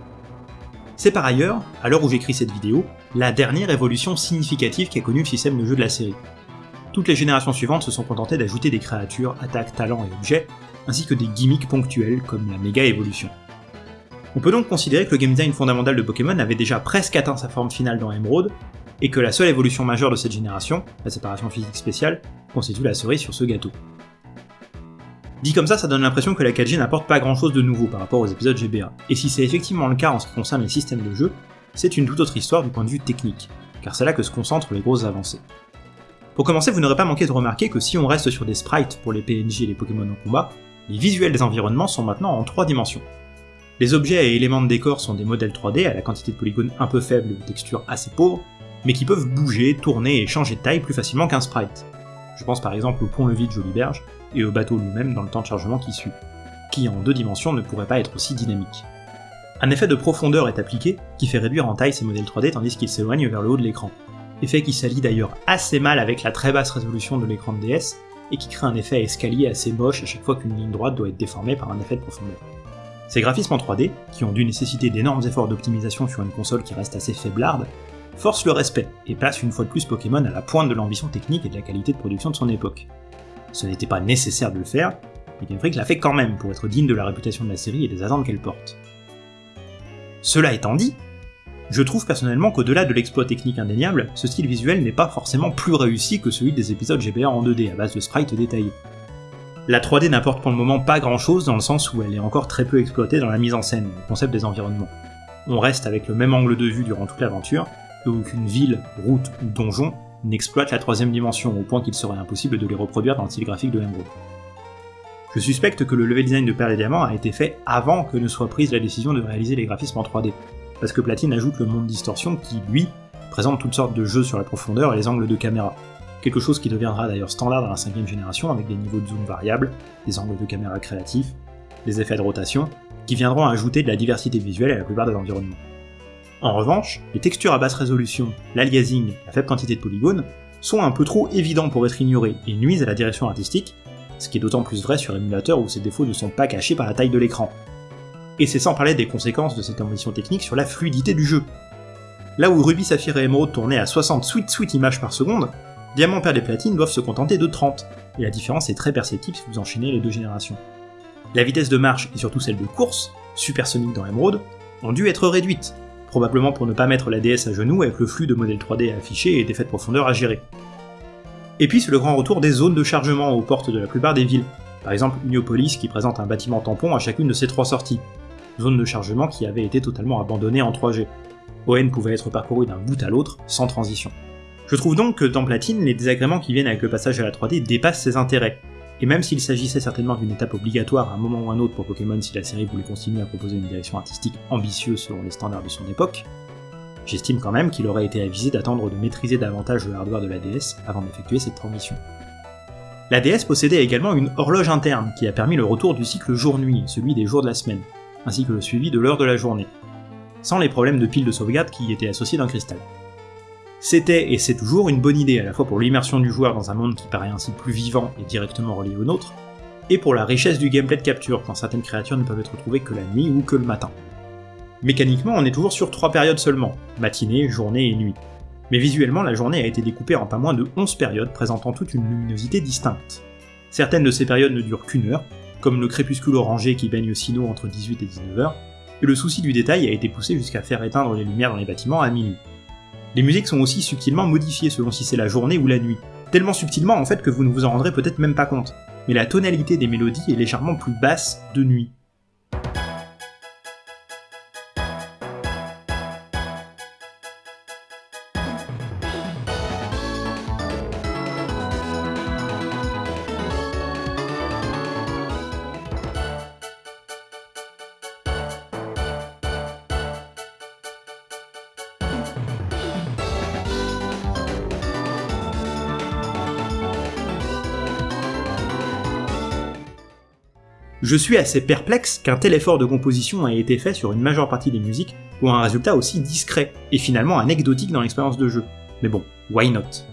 C'est par ailleurs, à l'heure où j'écris cette vidéo, la dernière évolution significative qu'a connu le système de jeu de la série, toutes les générations suivantes se sont contentées d'ajouter des créatures, attaques, talents et objets, ainsi que des gimmicks ponctuels comme la méga évolution. On peut donc considérer que le game design fondamental de Pokémon avait déjà presque atteint sa forme finale dans Emerald, et que la seule évolution majeure de cette génération, la séparation physique spéciale, constitue la cerise sur ce gâteau. Dit comme ça, ça donne l'impression que la 4G n'apporte pas grand chose de nouveau par rapport aux épisodes GBA, et si c'est effectivement le cas en ce qui concerne les systèmes de jeu, c'est une toute autre histoire du point de vue technique, car c'est là que se concentrent les grosses avancées. Pour commencer, vous n'aurez pas manqué de remarquer que si on reste sur des sprites pour les PNJ et les Pokémon au combat, les visuels des environnements sont maintenant en 3 dimensions. Les objets et éléments de décor sont des modèles 3D à la quantité de polygones un peu faible et de textures assez pauvres, mais qui peuvent bouger, tourner et changer de taille plus facilement qu'un sprite. Je pense par exemple au pont-levis de Joliberge et au bateau lui-même dans le temps de chargement qui suit, qui en deux dimensions ne pourrait pas être aussi dynamique. Un effet de profondeur est appliqué qui fait réduire en taille ces modèles 3D tandis qu'ils s'éloignent vers le haut de l'écran, effet qui s'allie d'ailleurs assez mal avec la très basse résolution de l'écran de DS, et qui crée un effet escalier assez moche à chaque fois qu'une ligne droite doit être déformée par un effet de profondeur. Ces graphismes en 3D, qui ont dû nécessiter d'énormes efforts d'optimisation sur une console qui reste assez faiblarde, forcent le respect et placent une fois de plus Pokémon à la pointe de l'ambition technique et de la qualité de production de son époque. Ce n'était pas nécessaire de le faire, mais Game Freak l'a fait quand même pour être digne de la réputation de la série et des attentes qu'elle porte. Cela étant dit, je trouve personnellement qu'au-delà de l'exploit technique indéniable, ce style visuel n'est pas forcément plus réussi que celui des épisodes GBA en 2D à base de sprites détaillés. La 3D n'apporte pour le moment pas grand chose dans le sens où elle est encore très peu exploitée dans la mise en scène, le concept des environnements. On reste avec le même angle de vue durant toute l'aventure, et aucune ville, route ou donjon n'exploite la troisième dimension au point qu'il serait impossible de les reproduire dans le style graphique de Emerald. Je suspecte que le level design de Perle et Diamant a été fait avant que ne soit prise la décision de réaliser les graphismes en 3D, parce que Platine ajoute le monde distorsion qui, lui, présente toutes sortes de jeux sur la profondeur et les angles de caméra. Quelque chose qui deviendra d'ailleurs standard dans la cinquième génération avec des niveaux de zoom variables, des angles de caméra créatifs, des effets de rotation, qui viendront ajouter de la diversité visuelle à la plupart des environnements. En revanche, les textures à basse résolution, l'aliasing, la faible quantité de polygones, sont un peu trop évidents pour être ignorés et nuisent à la direction artistique, ce qui est d'autant plus vrai sur émulateur où ces défauts ne sont pas cachés par la taille de l'écran, et c'est sans parler des conséquences de cette ambition technique sur la fluidité du jeu. Là où Ruby, Saphir et Emerald tournaient à 60 sweet sweet images par seconde, Diamant, Perle et Platine doivent se contenter de 30, et la différence est très perceptible si vous enchaînez les deux générations. La vitesse de marche et surtout celle de course, supersonique dans Emerald, ont dû être réduites, probablement pour ne pas mettre la DS à genoux avec le flux de modèles 3D à afficher et d'effets de profondeur à gérer. Et puis c'est le grand retour des zones de chargement aux portes de la plupart des villes, par exemple Uniopolis qui présente un bâtiment tampon à chacune de ses trois sorties, zone de chargement qui avait été totalement abandonnée en 3G. ON pouvait être parcouru d'un bout à l'autre sans transition. Je trouve donc que dans Platine, les désagréments qui viennent avec le passage à la 3D dépassent ses intérêts, et même s'il s'agissait certainement d'une étape obligatoire à un moment ou un autre pour Pokémon si la série voulait continuer à proposer une direction artistique ambitieuse selon les standards de son époque, j'estime quand même qu'il aurait été avisé d'attendre de maîtriser davantage le hardware de la DS avant d'effectuer cette transition. La DS possédait également une horloge interne qui a permis le retour du cycle jour-nuit, celui des jours de la semaine, ainsi que le suivi de l'heure de la journée, sans les problèmes de pile de sauvegarde qui y étaient associés d'un cristal. C'était et c'est toujours une bonne idée à la fois pour l'immersion du joueur dans un monde qui paraît ainsi plus vivant et directement relié au nôtre, et pour la richesse du gameplay de capture quand certaines créatures ne peuvent être trouvées que la nuit ou que le matin. Mécaniquement, on est toujours sur trois périodes seulement, matinée, journée et nuit. Mais visuellement, la journée a été découpée en pas moins de 11 périodes présentant toute une luminosité distincte. Certaines de ces périodes ne durent qu'une heure, comme le crépuscule orangé qui baigne Sino entre 18 et 19 heures, et le souci du détail a été poussé jusqu'à faire éteindre les lumières dans les bâtiments à minuit. Les musiques sont aussi subtilement modifiées selon si c'est la journée ou la nuit, tellement subtilement en fait que vous ne vous en rendrez peut-être même pas compte, mais la tonalité des mélodies est légèrement plus basse de nuit. Je suis assez perplexe qu'un tel effort de composition ait été fait sur une majeure partie des musiques pour un résultat aussi discret, et finalement anecdotique dans l'expérience de jeu. Mais bon, why not?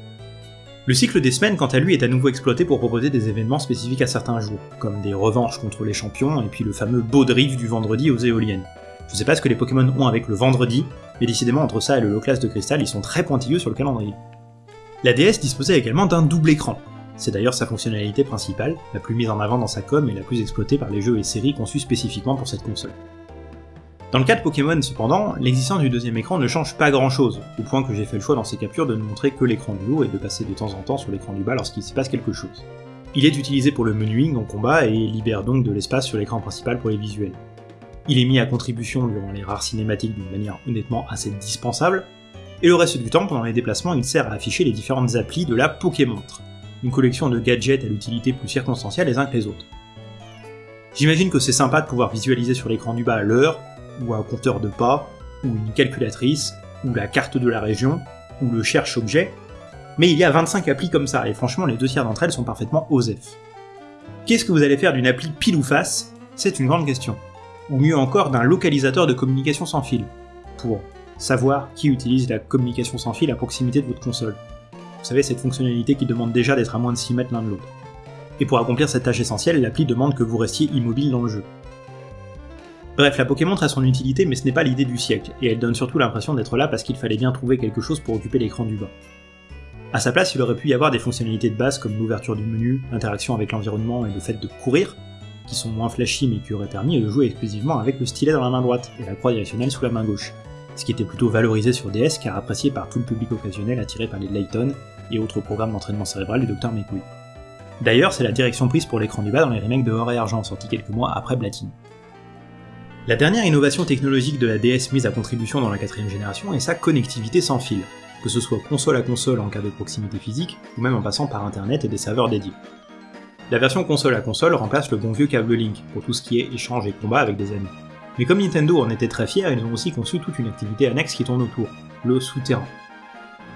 Le cycle des semaines, quant à lui, est à nouveau exploité pour proposer des événements spécifiques à certains jours, comme des revanches contre les champions, et puis le fameux beau drift du vendredi aux éoliennes. Je sais pas ce que les Pokémon ont avec le vendredi, mais décidément entre ça et le low class de cristal, ils sont très pointilleux sur le calendrier. La DS disposait également d'un double écran, c'est d'ailleurs sa fonctionnalité principale, la plus mise en avant dans sa com et la plus exploitée par les jeux et séries conçus spécifiquement pour cette console. Dans le cas de Pokémon cependant, l'existence du deuxième écran ne change pas grand chose, au point que j'ai fait le choix dans ces captures de ne montrer que l'écran du haut et de passer de temps en temps sur l'écran du bas lorsqu'il se passe quelque chose. Il est utilisé pour le menuing en combat et libère donc de l'espace sur l'écran principal pour les visuels. Il est mis à contribution durant les rares cinématiques d'une manière honnêtement assez dispensable, et le reste du temps, pendant les déplacements, il sert à afficher les différentes applis de la Pokémontre, une collection de gadgets à l'utilité plus circonstancielle les uns que les autres. J'imagine que c'est sympa de pouvoir visualiser sur l'écran du bas l'heure, ou un compteur de pas, ou une calculatrice, ou la carte de la région, ou le cherche-objet, mais il y a 25 applis comme ça, et franchement les deux tiers d'entre elles sont parfaitement OSEF. Qu'est-ce que vous allez faire d'une appli pile ou face? C'est une grande question. Ou mieux encore d'un localisateur de communication sans fil, pour savoir qui utilise la communication sans fil à proximité de votre console. Savez, cette fonctionnalité qui demande déjà d'être à moins de 6 mètres l'un de l'autre. Et pour accomplir cette tâche essentielle, l'appli demande que vous restiez immobile dans le jeu. Bref, la Pokémon a son utilité, mais ce n'est pas l'idée du siècle, et elle donne surtout l'impression d'être là parce qu'il fallait bien trouver quelque chose pour occuper l'écran du bas. A sa place, il aurait pu y avoir des fonctionnalités de base comme l'ouverture du menu, l'interaction avec l'environnement et le fait de courir, qui sont moins flashy mais qui auraient permis de jouer exclusivement avec le stylet dans la main droite et la croix directionnelle sous la main gauche, ce qui était plutôt valorisé sur DS car apprécié par tout le public occasionnel attiré par les Layton et autres programmes d'entraînement cérébral du Dr Mekui. D'ailleurs, c'est la direction prise pour l'écran du bas dans les remakes de Or et Argent, sortis quelques mois après Platine. La dernière innovation technologique de la DS mise à contribution dans la quatrième génération est sa connectivité sans fil, que ce soit console à console en cas de proximité physique, ou même en passant par internet et des serveurs dédiés. La version console à console remplace le bon vieux câble Link pour tout ce qui est échange et combat avec des amis. Mais comme Nintendo en était très fier, ils ont aussi conçu toute une activité annexe qui tourne autour, le souterrain.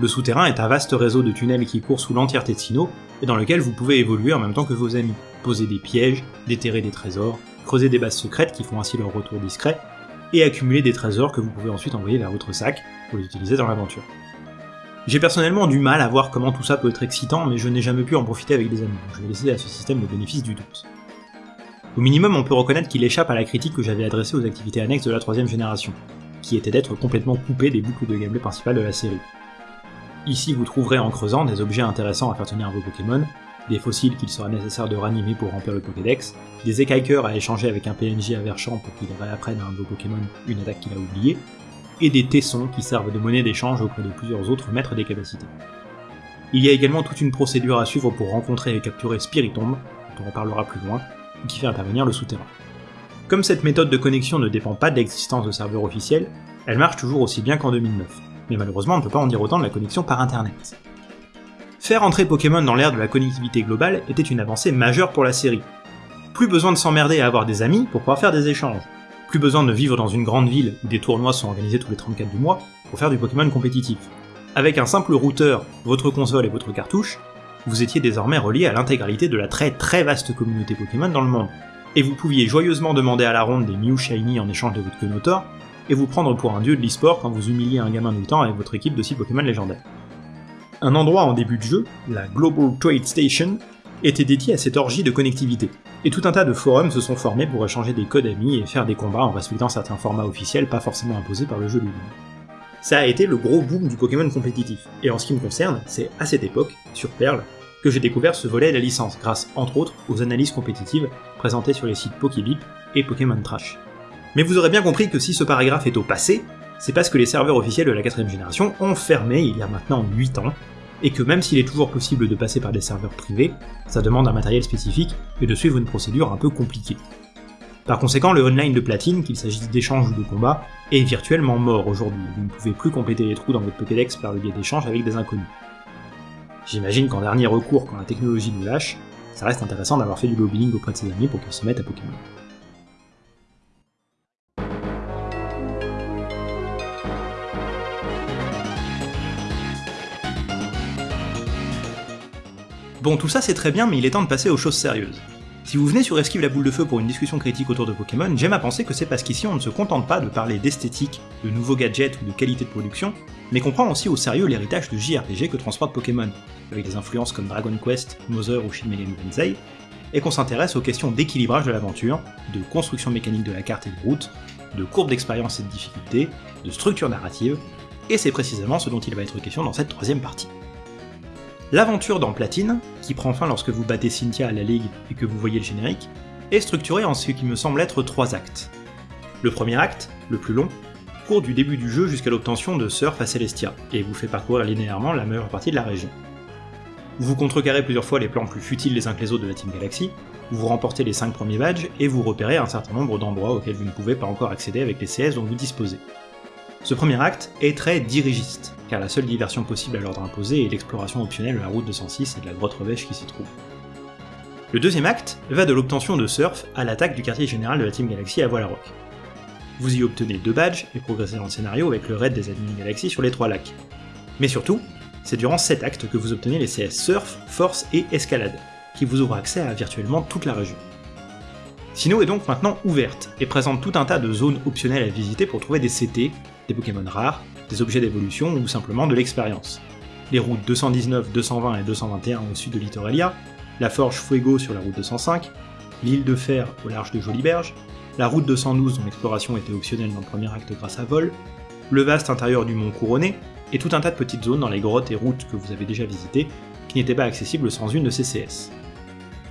Le souterrain est un vaste réseau de tunnels qui court sous l'entièreté de Sinnoh, et dans lequel vous pouvez évoluer en même temps que vos amis, poser des pièges, déterrer des trésors, creuser des bases secrètes qui font ainsi leur retour discret, et accumuler des trésors que vous pouvez ensuite envoyer vers votre sac pour les utiliser dans l'aventure. J'ai personnellement du mal à voir comment tout ça peut être excitant, mais je n'ai jamais pu en profiter avec des amis, donc je vais laisser à ce système le bénéfice du doute. Au minimum, on peut reconnaître qu'il échappe à la critique que j'avais adressée aux activités annexes de la troisième génération. qui était d'être complètement coupé des boucles de gameplay principales de la série. Ici vous trouverez en creusant des objets intéressants à faire tenir vos Pokémon, des fossiles qu'il sera nécessaire de ranimer pour remplir le Pokédex, des écailles à échanger avec un PNJ à pour qu'il réapprenne à un de vos Pokémon une attaque qu'il a oubliée, et des tessons qui servent de monnaie d'échange auprès de plusieurs autres maîtres des capacités. Il y a également toute une procédure à suivre pour rencontrer et capturer Spiritomb, dont on reparlera plus loin, qui fait intervenir le souterrain. Comme cette méthode de connexion ne dépend pas de l'existence de serveurs officiels, elle marche toujours aussi bien qu'en 2009, mais malheureusement on ne peut pas en dire autant de la connexion par internet. Faire entrer Pokémon dans l'ère de la connectivité globale était une avancée majeure pour la série. Plus besoin de s'emmerder à avoir des amis pour pouvoir faire des échanges. Plus besoin de vivre dans une grande ville où des tournois sont organisés tous les 34 du mois pour faire du Pokémon compétitif. Avec un simple routeur, votre console et votre cartouche, vous étiez désormais relié à l'intégralité de la très très vaste communauté Pokémon dans le monde. Et vous pouviez joyeusement demander à la ronde des Mew Shiny en échange de votre Kenotor, et vous prendre pour un dieu de l'e-sport quand vous humiliez un gamin de 8 ans avec votre équipe de 6 Pokémon légendaires. Un endroit en début de jeu, la Global Trade Station, était dédié à cette orgie de connectivité, et tout un tas de forums se sont formés pour échanger des codes amis et faire des combats en respectant certains formats officiels pas forcément imposés par le jeu lui-même. Ça a été le gros boom du Pokémon compétitif, et en ce qui me concerne, c'est à cette époque, sur Perle, que j'ai découvert ce volet de la licence, grâce entre autres aux analyses compétitives présentées sur les sites Pokébip et Pokémon Trash. Mais vous aurez bien compris que si ce paragraphe est au passé, c'est parce que les serveurs officiels de la quatrième génération ont fermé il y a maintenant 8 ans, et que même s'il est toujours possible de passer par des serveurs privés, ça demande un matériel spécifique et de suivre une procédure un peu compliquée. Par conséquent, le online de platine, qu'il s'agisse d'échanges ou de combats, est virtuellement mort aujourd'hui, vous ne pouvez plus compléter les trous dans votre Pokédex par le biais d'échanges avec des inconnus. J'imagine qu'en dernier recours, quand la technologie nous lâche, ça reste intéressant d'avoir fait du lobbying auprès de ses amis pour qu'ils se mettent à Pokémon. Bon, tout ça c'est très bien, mais il est temps de passer aux choses sérieuses. Si vous venez sur Esquive la boule de feu pour une discussion critique autour de Pokémon, j'aime à penser que c'est parce qu'ici on ne se contente pas de parler d'esthétique, de nouveaux gadgets ou de qualité de production, mais qu'on prend aussi au sérieux l'héritage de JRPG que transporte Pokémon, avec des influences comme Dragon Quest, Mother ou Shin Megami Tensei, et qu'on s'intéresse aux questions d'équilibrage de l'aventure, de construction mécanique de la carte et de route, de courbe d'expérience et de difficulté, de structure narrative, et c'est précisément ce dont il va être question dans cette troisième partie. L'aventure dans Platine, qui prend fin lorsque vous battez Cynthia à la Ligue et que vous voyez le générique, est structurée en ce qui me semble être trois actes. Le premier acte, le plus long, court du début du jeu jusqu'à l'obtention de Surf à Celestia, et vous fait parcourir linéairement la meilleure partie de la région. Vous contrecarrez plusieurs fois les plans plus futiles les uns que les autres de la Team Galaxy, vous remportez les 5 premiers badges, et vous repérez un certain nombre d'endroits auxquels vous ne pouvez pas encore accéder avec les CS dont vous disposez. Ce premier acte est très dirigiste, car la seule diversion possible à l'ordre imposé est l'exploration optionnelle de la route 206 et de la grotte revêche qui s'y trouve. Le deuxième acte va de l'obtention de Surf à l'attaque du quartier général de la Team Galaxy à Voilarock. Vous y obtenez deux badges et progressez dans le scénario avec le raid des admins Galaxy sur les trois lacs. Mais surtout, c'est durant cet acte que vous obtenez les CS Surf, Force et Escalade, qui vous ouvrent accès à virtuellement toute la région. Sinnoh est donc maintenant ouverte, et présente tout un tas de zones optionnelles à visiter pour trouver des CT, des Pokémon rares, des objets d'évolution ou simplement de l'expérience. Les routes 219, 220 et 221 au sud de Littoralia, la forge Fuego sur la route 205, l'île de Fer au large de Joliberge, la route 212 dont l'exploration était optionnelle dans le premier acte grâce à Vol, le vaste intérieur du mont Couronné, et tout un tas de petites zones dans les grottes et routes que vous avez déjà visitées, qui n'étaient pas accessibles sans une de ces CS.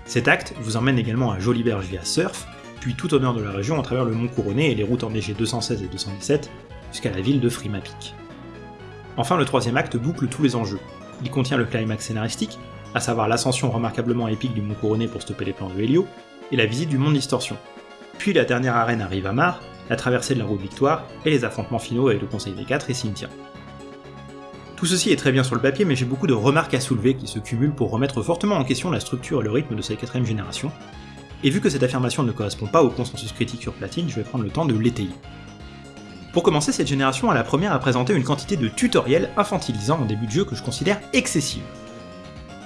Cet acte vous emmène également à Joliberge via Surf, puis tout au nord de la région à travers le mont Couronné et les routes enneigées 216 et 217, jusqu'à la ville de Frimapic. Enfin, le troisième acte boucle tous les enjeux. Il contient le climax scénaristique, à savoir l'ascension remarquablement épique du Mont Couronné pour stopper les plans de Helio, et la visite du Monde Distorsion. Puis la dernière arène arrive à Mar, la traversée de la route Victoire, et les affrontements finaux avec le Conseil des Quatre et Cynthia. Tout ceci est très bien sur le papier, mais j'ai beaucoup de remarques à soulever qui se cumulent pour remettre fortement en question la structure et le rythme de cette quatrième génération, et vu que cette affirmation ne correspond pas au consensus critique sur Platine, je vais prendre le temps de l'étayer. Pour commencer, cette génération est la première à présenter une quantité de tutoriels infantilisants en début de jeu que je considère excessive.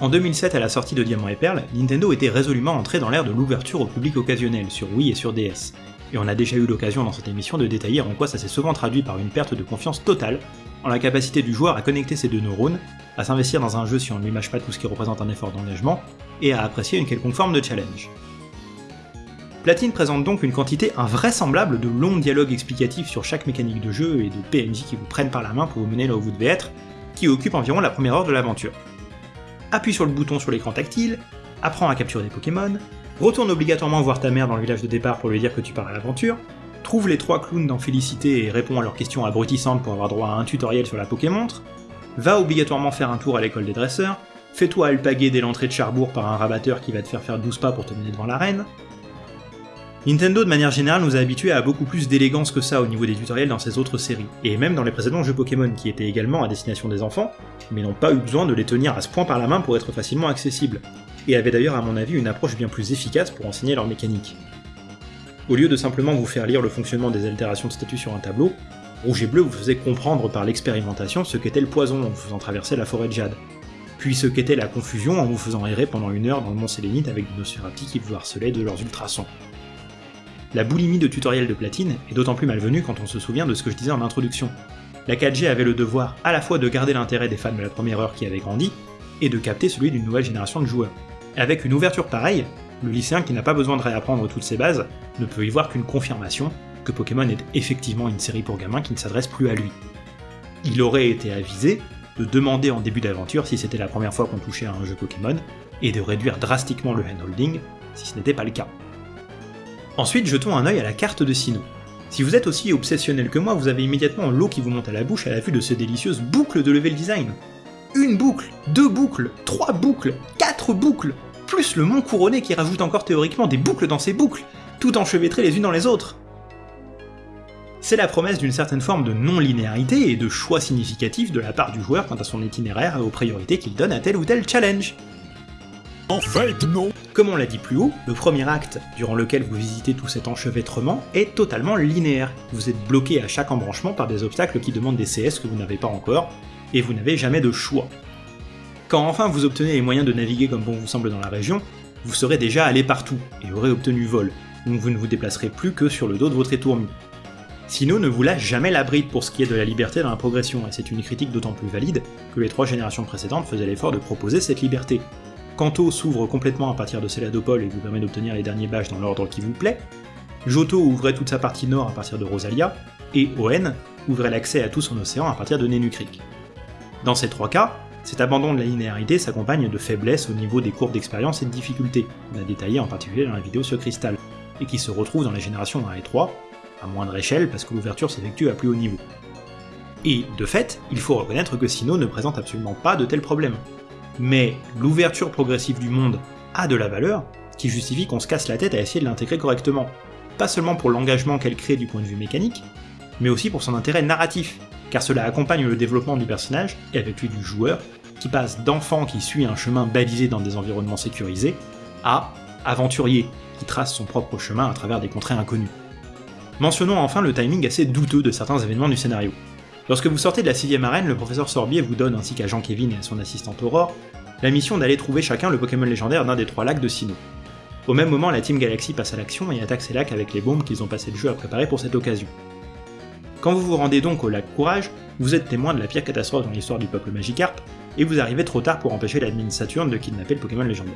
En 2007, à la sortie de Diamant et Perle, Nintendo était résolument entré dans l'ère de l'ouverture au public occasionnel sur Wii et sur DS, et on a déjà eu l'occasion dans cette émission de détailler en quoi ça s'est souvent traduit par une perte de confiance totale en la capacité du joueur à connecter ses deux neurones, à s'investir dans un jeu si on ne lui mâche pas tout ce qui représente un effort d'engagement, et à apprécier une quelconque forme de challenge. Platine présente donc une quantité invraisemblable de longs dialogues explicatifs sur chaque mécanique de jeu et de PNJ qui vous prennent par la main pour vous mener là où vous devez être, qui occupent environ la première heure de l'aventure. Appuie sur le bouton sur l'écran tactile, apprends à capturer des Pokémon, retourne obligatoirement voir ta mère dans le village de départ pour lui dire que tu pars à l'aventure, trouve les trois clowns dans Félicité et réponds à leurs questions abrutissantes pour avoir droit à un tutoriel sur la Pokémontre, va obligatoirement faire un tour à l'école des dresseurs, fais-toi alpaguer dès l'entrée de Charbourg par un rabatteur qui va te faire faire 12 pas pour te mener devant l'arène, Nintendo de manière générale nous a habitués à beaucoup plus d'élégance que ça au niveau des tutoriels dans ses autres séries, et même dans les précédents jeux Pokémon qui étaient également à destination des enfants, mais n'ont pas eu besoin de les tenir à ce point par la main pour être facilement accessibles, et avaient d'ailleurs à mon avis une approche bien plus efficace pour enseigner leur mécanique. Au lieu de simplement vous faire lire le fonctionnement des altérations de statut sur un tableau, Rouge et Bleu vous faisait comprendre par l'expérimentation ce qu'était le poison en vous faisant traverser la forêt de jade, puis ce qu'était la confusion en vous faisant errer pendant une heure dans le mont Sélénite avec des Nosferatu qui vous harcelaient de leurs ultrasons. La boulimie de tutoriel de platine est d'autant plus malvenue quand on se souvient de ce que je disais en introduction. La 4G avait le devoir à la fois de garder l'intérêt des fans de la première heure qui avaient grandi, et de capter celui d'une nouvelle génération de joueurs. Avec une ouverture pareille, le lycéen qui n'a pas besoin de réapprendre toutes ses bases ne peut y voir qu'une confirmation que Pokémon est effectivement une série pour gamins qui ne s'adresse plus à lui. Il aurait été avisé de demander en début d'aventure si c'était la première fois qu'on touchait à un jeu Pokémon, et de réduire drastiquement le handholding si ce n'était pas le cas. Ensuite, jetons un œil à la carte de Sinnoh. Si vous êtes aussi obsessionnel que moi, vous avez immédiatement l'eau qui vous monte à la bouche à la vue de ces délicieuses boucles de level design. Une boucle, deux boucles, trois boucles, quatre boucles, plus le mont couronné qui rajoute encore théoriquement des boucles dans ses boucles, tout enchevêtrées les unes dans les autres. C'est la promesse d'une certaine forme de non-linéarité et de choix significatif de la part du joueur quant à son itinéraire et aux priorités qu'il donne à tel ou tel challenge. En fait, non Comme on l'a dit plus haut, le premier acte, durant lequel vous visitez tout cet enchevêtrement, est totalement linéaire. Vous êtes bloqué à chaque embranchement par des obstacles qui demandent des CS que vous n'avez pas encore, et vous n'avez jamais de choix. Quand enfin vous obtenez les moyens de naviguer comme bon vous semble dans la région, vous serez déjà allé partout, et aurez obtenu vol, donc vous ne vous déplacerez plus que sur le dos de votre étourmi. Sino ne vous lâche jamais la bride pour ce qui est de la liberté dans la progression, et c'est une critique d'autant plus valide que les trois générations précédentes faisaient l'effort de proposer cette liberté, Kanto s'ouvre complètement à partir de Céladopol et vous permet d'obtenir les derniers badges dans l'ordre qui vous plaît, Johto ouvrait toute sa partie nord à partir de Rosalia, et Oen ouvrait l'accès à tout son océan à partir de Nenukrik. Dans ces trois cas, cet abandon de la linéarité s'accompagne de faiblesses au niveau des courbes d'expérience et de difficulté, qu'on a détaillé en particulier dans la vidéo sur Crystal, et qui se retrouve dans les générations 1 et 3, à moindre échelle parce que l'ouverture s'effectue à plus haut niveau. Et de fait, il faut reconnaître que Sino ne présente absolument pas de tels problèmes mais l'ouverture progressive du monde a de la valeur qui justifie qu'on se casse la tête à essayer de l'intégrer correctement. Pas seulement pour l'engagement qu'elle crée du point de vue mécanique, mais aussi pour son intérêt narratif, car cela accompagne le développement du personnage, et avec lui du joueur, qui passe d'enfant qui suit un chemin balisé dans des environnements sécurisés, à aventurier, qui trace son propre chemin à travers des contrées inconnues. Mentionnons enfin le timing assez douteux de certains événements du scénario. Lorsque vous sortez de la 6ème arène, le professeur Sorbier vous donne, ainsi qu'à Jean-Kévin et à son assistante Aurore, la mission d'aller trouver chacun le Pokémon légendaire d'un des trois lacs de Sinnoh. Au même moment, la Team Galaxy passe à l'action et attaque ces lacs avec les bombes qu'ils ont passé le jeu à préparer pour cette occasion. Quand vous vous rendez donc au lac Courage, vous êtes témoin de la pire catastrophe dans l'histoire du peuple Magikarp, et vous arrivez trop tard pour empêcher l'admin Saturne de kidnapper le Pokémon légendaire.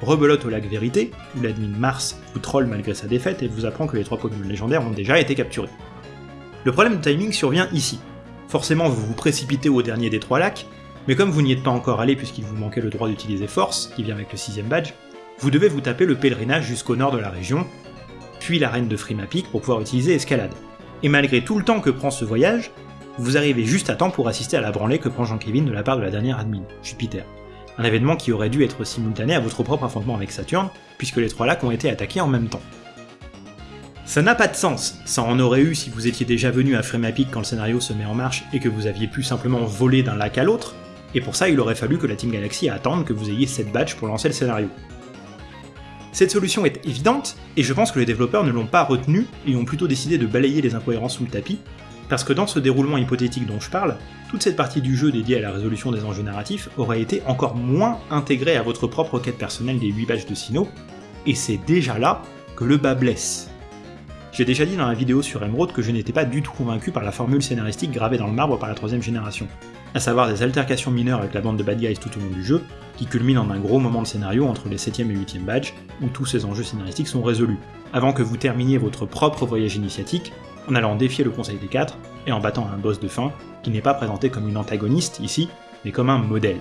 Rebelote au lac Vérité, où l'admin Mars vous troll malgré sa défaite et vous apprend que les trois Pokémon légendaires ont déjà été capturés. Le problème de timing survient ici. Forcément, vous vous précipitez au dernier des trois lacs, mais comme vous n'y êtes pas encore allé puisqu'il vous manquait le droit d'utiliser Force, qui vient avec le sixième badge, vous devez vous taper le pèlerinage jusqu'au nord de la région, puis l'arène de Frimapic pour pouvoir utiliser Escalade. Et malgré tout le temps que prend ce voyage, vous arrivez juste à temps pour assister à la branlée que prend Jean-Kévin de la part de la dernière admin, Jupiter. Un événement qui aurait dû être simultané à votre propre affrontement avec Saturne, puisque les trois lacs ont été attaqués en même temps. Ça n'a pas de sens, ça en aurait eu si vous étiez déjà venu à Frémapic quand le scénario se met en marche et que vous aviez pu simplement voler d'un lac à l'autre, et pour ça il aurait fallu que la Team Galaxy attende que vous ayez cette badge pour lancer le scénario. Cette solution est évidente, et je pense que les développeurs ne l'ont pas retenue et ont plutôt décidé de balayer les incohérences sous le tapis, parce que dans ce déroulement hypothétique dont je parle, toute cette partie du jeu dédiée à la résolution des enjeux narratifs aurait été encore moins intégrée à votre propre quête personnelle des 8 badges de Sinnoh, et c'est déjà là que le bas blesse. J'ai déjà dit dans la vidéo sur Emerald que je n'étais pas du tout convaincu par la formule scénaristique gravée dans le marbre par la troisième génération, à savoir des altercations mineures avec la bande de bad guys tout au long du jeu, qui culminent en un gros moment de scénario entre les 7ème et 8ème badges, où tous ces enjeux scénaristiques sont résolus, avant que vous terminiez votre propre voyage initiatique, en allant défier le Conseil des Quatre, et en battant un boss de fin, qui n'est pas présenté comme une antagoniste ici, mais comme un modèle.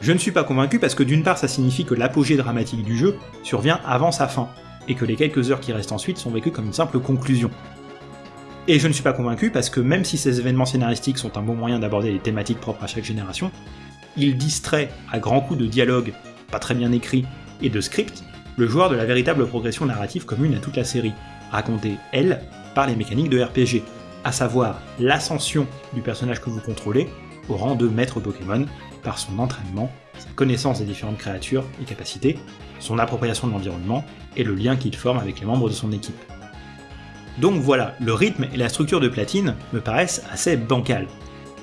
Je ne suis pas convaincu parce que d'une part ça signifie que l'apogée dramatique du jeu survient avant sa fin, et que les quelques heures qui restent ensuite sont vécues comme une simple conclusion. Et je ne suis pas convaincu parce que même si ces événements scénaristiques sont un bon moyen d'aborder les thématiques propres à chaque génération, ils distraient à grands coups de dialogue pas très bien écrit et de script le joueur de la véritable progression narrative commune à toute la série, racontée, elle, par les mécaniques de RPG, à savoir l'ascension du personnage que vous contrôlez au rang de maître Pokémon par son entraînement, sa connaissance des différentes créatures et capacités, son appropriation de l'environnement et le lien qu'il forme avec les membres de son équipe. Donc voilà, le rythme et la structure de Platine me paraissent assez bancales.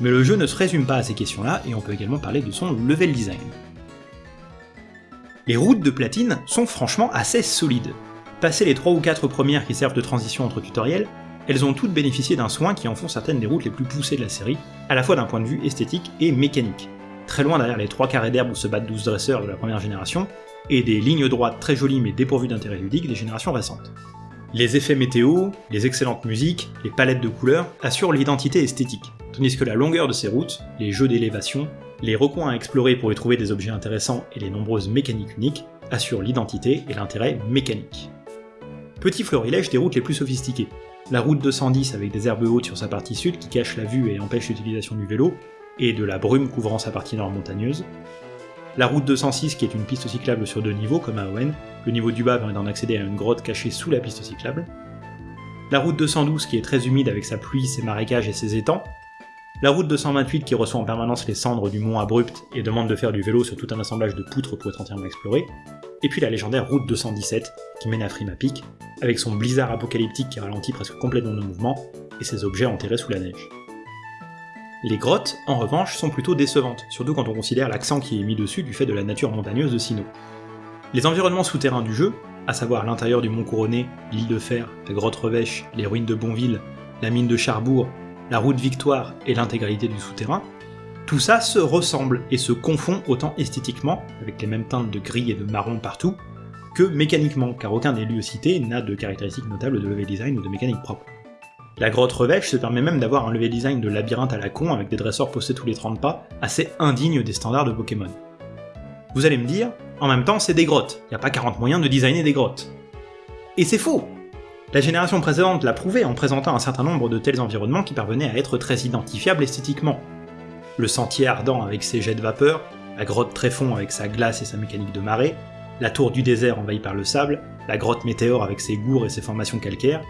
Mais le jeu ne se résume pas à ces questions-là, et on peut également parler de son level design. Les routes de Platine sont franchement assez solides. Passé les 3 ou 4 premières qui servent de transition entre tutoriels, elles ont toutes bénéficié d'un soin qui en font certaines des routes les plus poussées de la série, à la fois d'un point de vue esthétique et mécanique. Très loin derrière les 3 carrés d'herbe où se battent 12 dresseurs de la première génération, et des lignes droites très jolies mais dépourvues d'intérêt ludique des générations récentes. Les effets météo, les excellentes musiques, les palettes de couleurs assurent l'identité esthétique, tandis que la longueur de ces routes, les jeux d'élévation, les recoins à explorer pour y trouver des objets intéressants et les nombreuses mécaniques uniques assurent l'identité et l'intérêt mécanique. Petit florilège des routes les plus sophistiquées. La route 210 avec des herbes hautes sur sa partie sud qui cachent la vue et empêchent l'utilisation du vélo, et de la brume couvrant sa partie nord montagneuse, la route 206 qui est une piste cyclable sur deux niveaux comme à Owen, le niveau du bas permet d'en accéder à une grotte cachée sous la piste cyclable, la route 212 qui est très humide avec sa pluie, ses marécages et ses étangs, la route 228 qui reçoit en permanence les cendres du mont abrupt et demande de faire du vélo sur tout un assemblage de poutres pour être entièrement exploré, et puis la légendaire route 217 qui mène à Frima Peak, avec son blizzard apocalyptique qui ralentit presque complètement nos mouvements et ses objets enterrés sous la neige. Les grottes, en revanche, sont plutôt décevantes, surtout quand on considère l'accent qui est mis dessus du fait de la nature montagneuse de Sinnoh. Les environnements souterrains du jeu, à savoir l'intérieur du Mont Couronné, l'île de Fer, la grotte Revêche, les ruines de Bonville, la mine de Charbourg, la route Victoire et l'intégralité du souterrain, tout ça se ressemble et se confond autant esthétiquement, avec les mêmes teintes de gris et de marron partout, que mécaniquement, car aucun des lieux cités n'a de caractéristiques notables de level design ou de mécanique propre. La grotte Revêche se permet même d'avoir un level design de labyrinthe à la con avec des dresseurs postés tous les 30 pas, assez indigne des standards de Pokémon. Vous allez me dire, en même temps c'est des grottes, y a pas 40 moyens de designer des grottes. Et c'est faux La génération précédente l'a prouvé en présentant un certain nombre de tels environnements qui parvenaient à être très identifiables esthétiquement. Le sentier ardent avec ses jets de vapeur, la grotte Tréfond avec sa glace et sa mécanique de marée, la tour du désert envahie par le sable, la grotte Météore avec ses gourds et ses formations calcaires,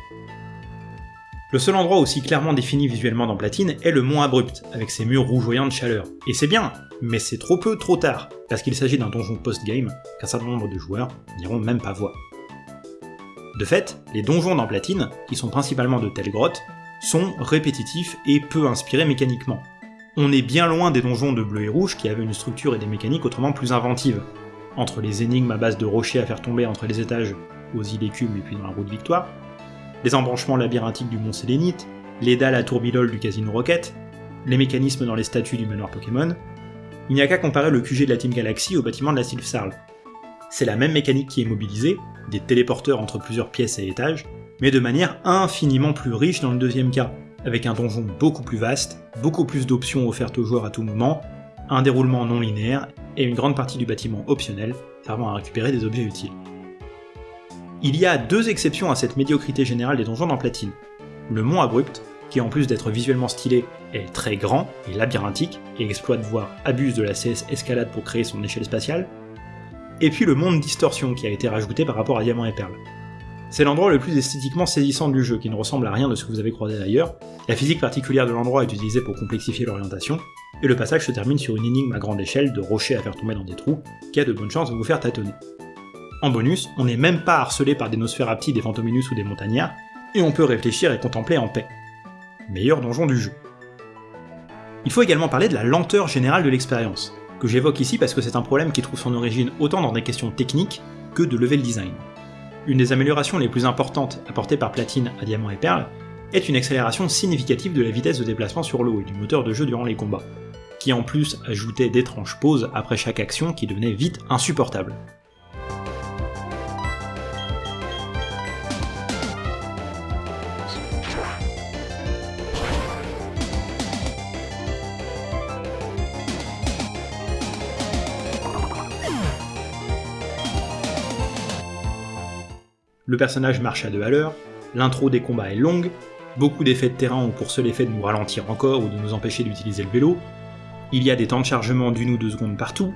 le seul endroit aussi clairement défini visuellement dans Platine est le mont Abrupt, avec ses murs rougeoyants de chaleur. Et c'est bien, mais c'est trop peu, trop tard, parce qu'il s'agit d'un donjon post-game qu'un certain nombre de joueurs n'iront même pas voir. De fait, les donjons dans Platine, qui sont principalement de telles grottes, sont répétitifs et peu inspirés mécaniquement. On est bien loin des donjons de bleu et rouge qui avaient une structure et des mécaniques autrement plus inventives. Entre les énigmes à base de rochers à faire tomber entre les étages aux îles écumes et puis dans la route Victoire, les embranchements labyrinthiques du mont Sélénite, les dalles à tourbillol du Casino Rocket, les mécanismes dans les statues du manoir Pokémon, il n'y a qu'à comparer le QG de la Team Galaxy au bâtiment de la Sylph Sarl. C'est la même mécanique qui est mobilisée, des téléporteurs entre plusieurs pièces et étages, mais de manière infiniment plus riche dans le deuxième cas, avec un donjon beaucoup plus vaste, beaucoup plus d'options offertes aux joueurs à tout moment, un déroulement non linéaire et une grande partie du bâtiment optionnel servant à récupérer des objets utiles. Il y a deux exceptions à cette médiocrité générale des donjons dans Platine. Le Mont Abrupt, qui en plus d'être visuellement stylé, est très grand et labyrinthique, et exploite voire abuse de la CS Escalade pour créer son échelle spatiale, et puis le Monde Distorsion qui a été rajouté par rapport à Diamant et Perle. C'est l'endroit le plus esthétiquement saisissant du jeu, qui ne ressemble à rien de ce que vous avez croisé ailleurs, la physique particulière de l'endroit est utilisée pour complexifier l'orientation, et le passage se termine sur une énigme à grande échelle de rochers à faire tomber dans des trous, qui a de bonnes chances de vous faire tâtonner. En bonus, on n'est même pas harcelé par des Nosferapti, des Fantominus ou des Montagnards, et on peut réfléchir et contempler en paix. Meilleur donjon du jeu. Il faut également parler de la lenteur générale de l'expérience, que j'évoque ici parce que c'est un problème qui trouve son origine autant dans des questions techniques que de level design. Une des améliorations les plus importantes apportées par Platine à Diamant et Perle est une accélération significative de la vitesse de déplacement sur l'eau et du moteur de jeu durant les combats, qui en plus ajoutait d'étranges pauses après chaque action qui devenaient vite insupportables. Le personnage marche à deux à l'heure, l'intro des combats est longue, beaucoup d'effets de terrain ont pour seul effet de nous ralentir encore ou de nous empêcher d'utiliser le vélo, il y a des temps de chargement d'une ou deux secondes partout,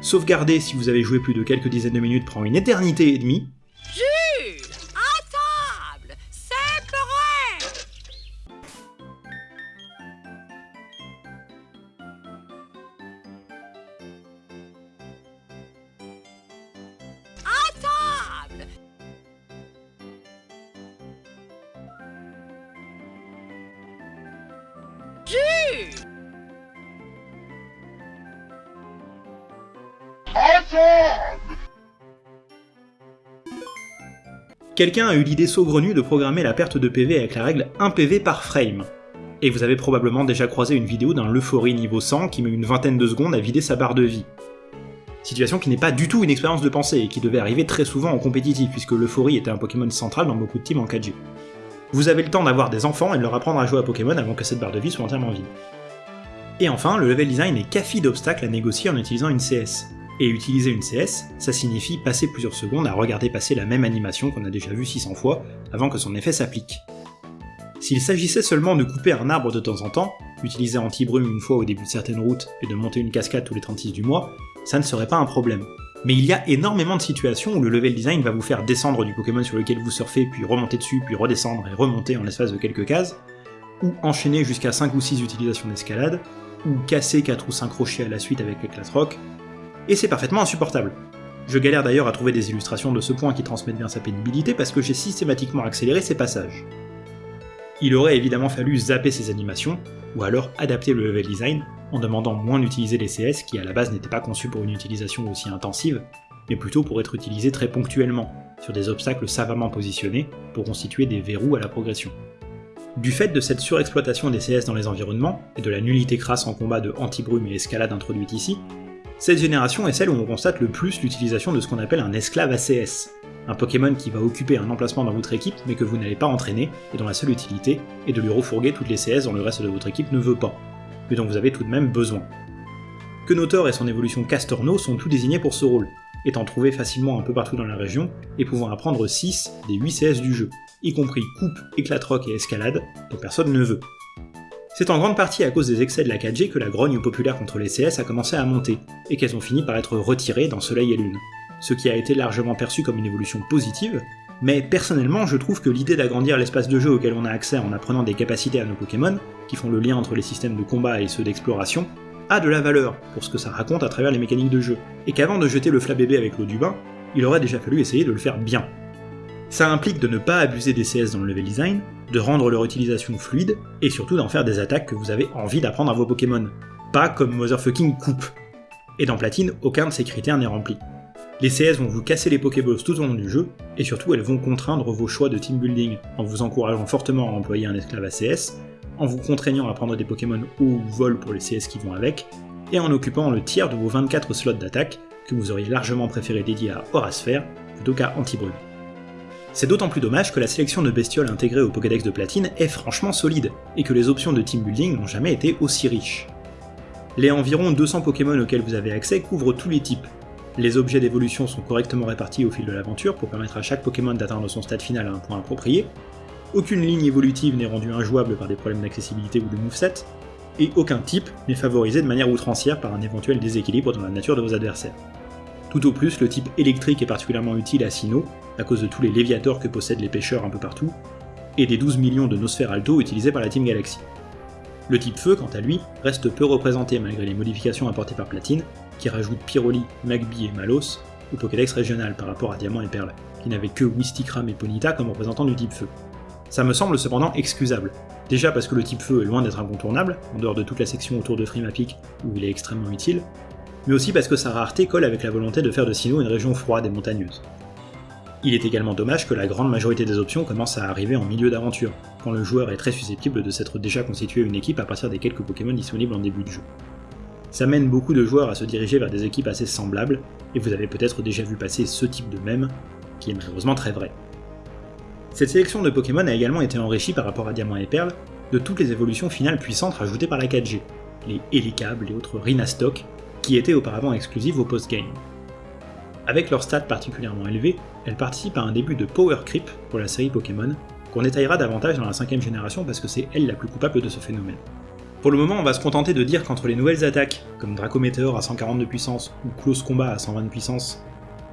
sauvegarder si vous avez joué plus de quelques dizaines de minutes prend une éternité et demie, Quelqu'un a eu l'idée saugrenue de programmer la perte de PV avec la règle 1 PV par frame. Et vous avez probablement déjà croisé une vidéo d'un Leuphorie niveau 100 qui met une vingtaine de secondes à vider sa barre de vie. Situation qui n'est pas du tout une expérience de pensée et qui devait arriver très souvent en compétitif puisque l'Euphorie était un Pokémon central dans beaucoup de teams en 4G. Vous avez le temps d'avoir des enfants et de leur apprendre à jouer à Pokémon avant que cette barre de vie soit entièrement vide. Et enfin, le level design est café d'obstacles à négocier en utilisant une CS. Et utiliser une CS, ça signifie passer plusieurs secondes à regarder passer la même animation qu'on a déjà vue 600 fois avant que son effet s'applique. S'il s'agissait seulement de couper un arbre de temps en temps, utiliser anti-brume une fois au début de certaines routes et de monter une cascade tous les 36 du mois, ça ne serait pas un problème. Mais il y a énormément de situations où le level design va vous faire descendre du Pokémon sur lequel vous surfez, puis remonter dessus, puis redescendre et remonter en l'espace de quelques cases, ou enchaîner jusqu'à 5 ou 6 utilisations d'escalade, ou casser 4 ou 5 rochers à la suite avec l'éclat rock, et c'est parfaitement insupportable. Je galère d'ailleurs à trouver des illustrations de ce point qui transmettent bien sa pénibilité parce que j'ai systématiquement accéléré ces passages. Il aurait évidemment fallu zapper ces animations, ou alors adapter le level design en demandant moins d'utiliser les CS qui à la base n'étaient pas conçus pour une utilisation aussi intensive, mais plutôt pour être utilisés très ponctuellement, sur des obstacles savamment positionnés pour constituer des verrous à la progression. Du fait de cette surexploitation des CS dans les environnements, et de la nullité crasse en combat de anti-brume et escalade introduite ici, cette génération est celle où on constate le plus l'utilisation de ce qu'on appelle un esclave ACS, un Pokémon qui va occuper un emplacement dans votre équipe mais que vous n'allez pas entraîner et dont la seule utilité est de lui refourguer toutes les CS dont le reste de votre équipe ne veut pas, mais dont vous avez tout de même besoin. Kenotor et son évolution Castorno sont tout désignés pour ce rôle, étant trouvés facilement un peu partout dans la région et pouvant apprendre 6 des 8 CS du jeu, y compris coupe, éclatroc et escalade, dont personne ne veut. C'est en grande partie à cause des excès de la 4G que la grogne populaire contre les CS a commencé à monter, et qu'elles ont fini par être retirées dans Soleil et Lune, ce qui a été largement perçu comme une évolution positive, mais personnellement je trouve que l'idée d'agrandir l'espace de jeu auquel on a accès en apprenant des capacités à nos Pokémon, qui font le lien entre les systèmes de combat et ceux d'exploration, a de la valeur pour ce que ça raconte à travers les mécaniques de jeu, et qu'avant de jeter le flabébé avec l'eau du bain, il aurait déjà fallu essayer de le faire bien. Ça implique de ne pas abuser des CS dans le level design, de rendre leur utilisation fluide, et surtout d'en faire des attaques que vous avez envie d'apprendre à vos Pokémon. Pas comme Motherfucking Coupe. Et dans Platine, aucun de ces critères n'est rempli. Les CS vont vous casser les Pokéballs tout au long du jeu, et surtout elles vont contraindre vos choix de team building, en vous encourageant fortement à employer un esclave ACS, en vous contraignant à prendre des Pokémon haut ou vol pour les CS qui vont avec, et en occupant le tiers de vos 24 slots d'attaque que vous auriez largement préféré dédier à Horasphère plutôt qu'à Antibrume. C'est d'autant plus dommage que la sélection de bestioles intégrées au Pokédex de Platine est franchement solide, et que les options de team building n'ont jamais été aussi riches. Les environ 200 Pokémon auxquels vous avez accès couvrent tous les types. Les objets d'évolution sont correctement répartis au fil de l'aventure pour permettre à chaque Pokémon d'atteindre son stade final à un point approprié, aucune ligne évolutive n'est rendue injouable par des problèmes d'accessibilité ou de moveset, et aucun type n'est favorisé de manière outrancière par un éventuel déséquilibre dans la nature de vos adversaires. Tout au plus, le type électrique est particulièrement utile à Sinnoh, à cause de tous les léviators que possèdent les pêcheurs un peu partout, et des 12 millions de Nosphère Alto utilisés par la Team Galaxy. Le type feu, quant à lui, reste peu représenté malgré les modifications apportées par Platine, qui rajoute Pyroli, Magby et Malos au Pokédex régional par rapport à Diamant et Perle, qui n'avait que Wistikram et Ponita comme représentants du type feu. Ça me semble cependant excusable, déjà parce que le type feu est loin d'être incontournable, en dehors de toute la section autour de Frimapic où il est extrêmement utile, mais aussi parce que sa rareté colle avec la volonté de faire de Sinnoh une région froide et montagneuse. Il est également dommage que la grande majorité des options commencent à arriver en milieu d'aventure, quand le joueur est très susceptible de s'être déjà constitué une équipe à partir des quelques Pokémon disponibles en début de jeu. Ça mène beaucoup de joueurs à se diriger vers des équipes assez semblables, et vous avez peut-être déjà vu passer ce type de mème, qui est malheureusement très vrai. Cette sélection de Pokémon a également été enrichie par rapport à Diamant et Perle de toutes les évolutions finales puissantes rajoutées par la 4G, les Helicables et autres Rhinastock, qui étaient auparavant exclusives au post-game. Avec leurs stats particulièrement élevés, elles participent à un début de power creep pour la série Pokémon, qu'on détaillera davantage dans la cinquième génération parce que c'est elle la plus coupable de ce phénomène. Pour le moment, on va se contenter de dire qu'entre les nouvelles attaques, comme Draco Meteor à 140 de puissance ou Close Combat à 120 de puissance,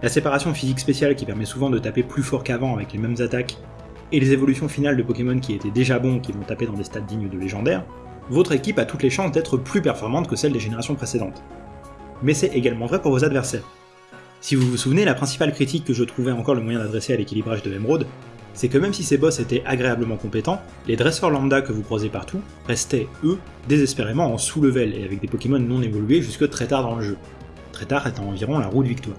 la séparation physique spéciale qui permet souvent de taper plus fort qu'avant avec les mêmes attaques, et les évolutions finales de Pokémon qui étaient déjà bons qui vont taper dans des stats dignes de légendaire, votre équipe a toutes les chances d'être plus performante que celle des générations précédentes. Mais c'est également vrai pour vos adversaires. Si vous vous souvenez, la principale critique que je trouvais encore le moyen d'adresser à l'équilibrage de Emerald, c'est que même si ces boss étaient agréablement compétents, les dresseurs lambda que vous croisez partout restaient, eux, désespérément en sous-level et avec des Pokémon non évolués jusque très tard dans le jeu. Très tard étant environ la roue de victoire.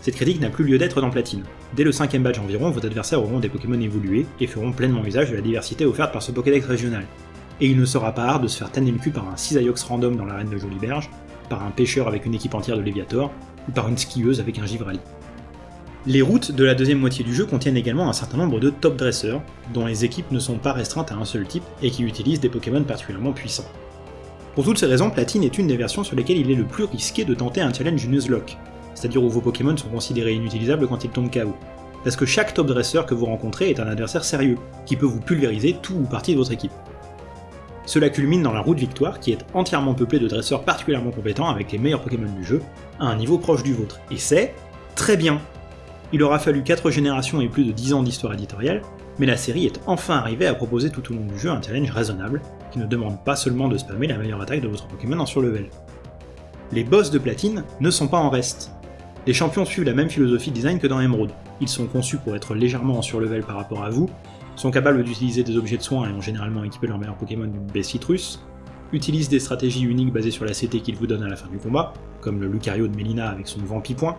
Cette critique n'a plus lieu d'être dans Platine. Dès le cinquième badge environ, vos adversaires auront des Pokémon évolués et feront pleinement usage de la diversité offerte par ce Pokédex régional. Et il ne sera pas rare de se faire tanner le cul par un Cisaiox random dans l'arène de Joliberge, par un pêcheur avec une équipe entière de Léviator, par une skieuse avec un Givrali. Les routes de la deuxième moitié du jeu contiennent également un certain nombre de top dresseurs, dont les équipes ne sont pas restreintes à un seul type et qui utilisent des Pokémon particulièrement puissants. Pour toutes ces raisons, Platine est une des versions sur lesquelles il est le plus risqué de tenter un challenge Nuzlocke, c'est-à-dire où vos Pokémon sont considérés inutilisables quand ils tombent KO. Parce que chaque top dresseur que vous rencontrez est un adversaire sérieux, qui peut vous pulvériser tout ou partie de votre équipe. Cela culmine dans la route victoire qui est entièrement peuplée de dresseurs particulièrement compétents avec les meilleurs Pokémon du jeu, à un niveau proche du vôtre. Et c'est très bien Il aura fallu 4 générations et plus de 10 ans d'histoire éditoriale, mais la série est enfin arrivée à proposer tout au long du jeu un challenge raisonnable, qui ne demande pas seulement de spammer la meilleure attaque de votre Pokémon en surlevel. Les boss de platine ne sont pas en reste, les champions suivent la même philosophie de design que dans Emerald. Ils sont conçus pour être légèrement en surlevel par rapport à vous, sont capables d'utiliser des objets de soins et ont généralement équipé leur meilleur Pokémon d'une baie citrus, utilisent des stratégies uniques basées sur la CT qu'ils vous donnent à la fin du combat, comme le Lucario de Melina avec son Vampi-Point,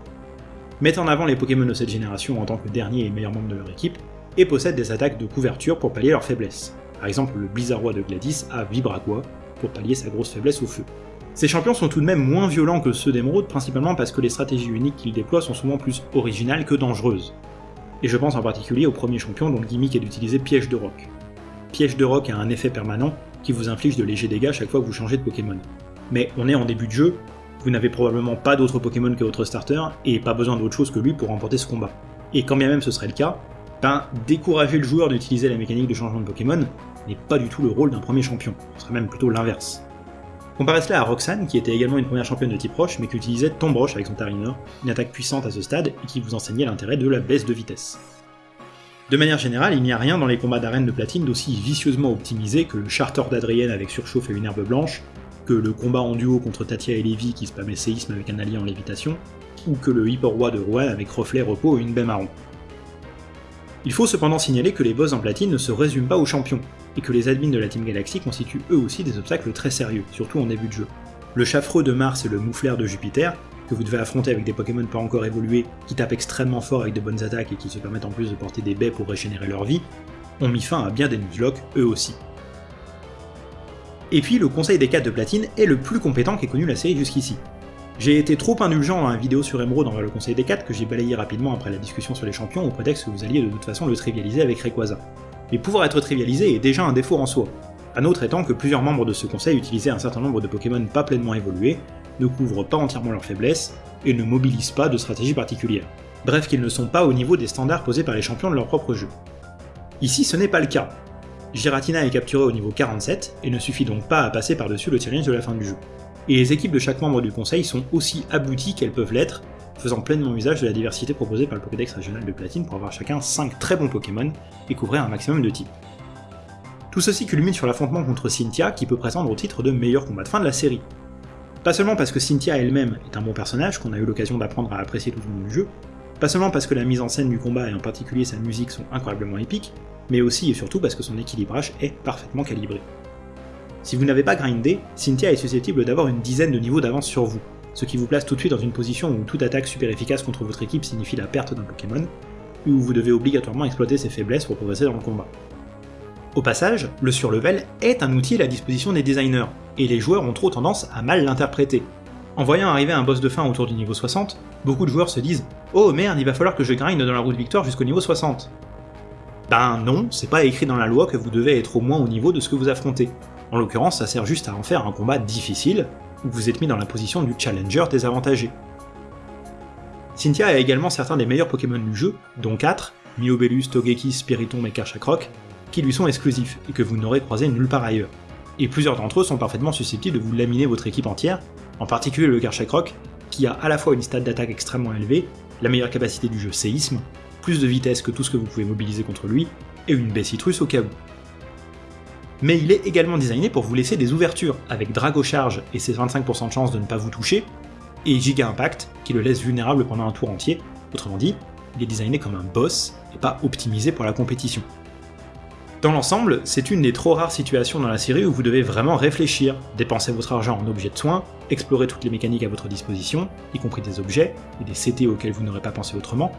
mettent en avant les Pokémon de cette génération en tant que dernier et meilleur membre de leur équipe, et possèdent des attaques de couverture pour pallier leurs faiblesses. Par exemple, le Blizzardroid de Gladys a Vibraqua pour pallier sa grosse faiblesse au feu. Ces champions sont tout de même moins violents que ceux d'Emerald, principalement parce que les stratégies uniques qu'ils déploient sont souvent plus originales que dangereuses. Et je pense en particulier au premier champion dont le gimmick est d'utiliser Piège de Roc. Piège de Roc a un effet permanent qui vous inflige de légers dégâts chaque fois que vous changez de Pokémon. Mais on est en début de jeu, vous n'avez probablement pas d'autres Pokémon que votre starter, et pas besoin d'autre chose que lui pour remporter ce combat. Et quand bien même ce serait le cas, ben décourager le joueur d'utiliser la mécanique de changement de Pokémon n'est pas du tout le rôle d'un premier champion, ce serait même plutôt l'inverse. Comparez cela à Roxanne, qui était également une première championne de type roche, mais qui utilisait Tomb Roche avec son Tarinor, une attaque puissante à ce stade, et qui vous enseignait l'intérêt de la baisse de vitesse. De manière générale, il n'y a rien dans les combats d'arène de platine d'aussi vicieusement optimisé que le charter d'Adrienne avec surchauffe et une herbe blanche, que le combat en duo contre Tatia et Lévi qui spammait séisme avec un allié en lévitation, ou que le Hyper Roi de Rouen avec reflet, repos et une baie marron. Il faut cependant signaler que les boss en platine ne se résument pas aux champions, et que les admins de la Team Galaxy constituent eux aussi des obstacles très sérieux, surtout en début de jeu. Le Chaffreux de Mars et le Mouflaire de Jupiter, que vous devez affronter avec des Pokémon pas encore évolués, qui tapent extrêmement fort avec de bonnes attaques et qui se permettent en plus de porter des baies pour régénérer leur vie, ont mis fin à bien des Nuzlocke, eux aussi. Et puis le Conseil des 4 de Platine est le plus compétent qu'ait connu la série jusqu'ici. J'ai été trop indulgent dans la vidéo sur Emerald envers le Conseil des 4 que j'ai balayé rapidement après la discussion sur les champions au prétexte que vous alliez de toute façon le trivialiser avec Rayquaza. Mais pouvoir être trivialisé est déjà un défaut en soi. Un autre étant que plusieurs membres de ce conseil utilisaient un certain nombre de Pokémon pas pleinement évolués, ne couvrent pas entièrement leurs faiblesses, et ne mobilisent pas de stratégie particulière. Bref qu'ils ne sont pas au niveau des standards posés par les champions de leur propre jeu. Ici ce n'est pas le cas. Giratina est capturé au niveau 47, et ne suffit donc pas à passer par-dessus le challenge de la fin du jeu et les équipes de chaque membre du conseil sont aussi abouties qu'elles peuvent l'être, faisant pleinement usage de la diversité proposée par le Pokédex régional de Platine pour avoir chacun 5 très bons Pokémon et couvrir un maximum de types. Tout ceci culmine sur l'affrontement contre Cynthia qui peut prétendre au titre de meilleur combat de fin de la série. Pas seulement parce que Cynthia elle-même est un bon personnage qu'on a eu l'occasion d'apprendre à apprécier tout au long du jeu, pas seulement parce que la mise en scène du combat et en particulier sa musique sont incroyablement épiques, mais aussi et surtout parce que son équilibrage est parfaitement calibré. Si vous n'avez pas grindé, Cynthia est susceptible d'avoir une dizaine de niveaux d'avance sur vous, ce qui vous place tout de suite dans une position où toute attaque super efficace contre votre équipe signifie la perte d'un Pokémon, et où vous devez obligatoirement exploiter ses faiblesses pour progresser dans le combat. Au passage, le surlevel est un outil à la disposition des designers, et les joueurs ont trop tendance à mal l'interpréter. En voyant arriver un boss de fin autour du niveau 60, beaucoup de joueurs se disent « Oh merde, il va falloir que je grind dans la route victoire jusqu'au niveau 60 ». Ben non, c'est pas écrit dans la loi que vous devez être au moins au niveau de ce que vous affrontez. En l'occurrence, ça sert juste à en faire un combat difficile, où vous êtes mis dans la position du challenger désavantagé. Cynthia a également certains des meilleurs Pokémon du jeu, dont 4, Miobellus, Togekiss, Spiritomb et Karchakrok, qui lui sont exclusifs et que vous n'aurez croisé nulle part ailleurs. Et plusieurs d'entre eux sont parfaitement susceptibles de vous laminer votre équipe entière, en particulier le Karchakrok, qui a à la fois une stade d'attaque extrêmement élevée, la meilleure capacité du jeu séisme, plus de vitesse que tout ce que vous pouvez mobiliser contre lui, et une baie citrus au cas où. Mais il est également designé pour vous laisser des ouvertures, avec Drago Charge et ses 25% de chance de ne pas vous toucher, et Giga Impact, qui le laisse vulnérable pendant un tour entier, autrement dit, il est designé comme un boss, et pas optimisé pour la compétition. Dans l'ensemble, c'est une des trop rares situations dans la série où vous devez vraiment réfléchir, dépenser votre argent en objets de soins, explorer toutes les mécaniques à votre disposition, y compris des objets, et des CT auxquels vous n'aurez pas pensé autrement.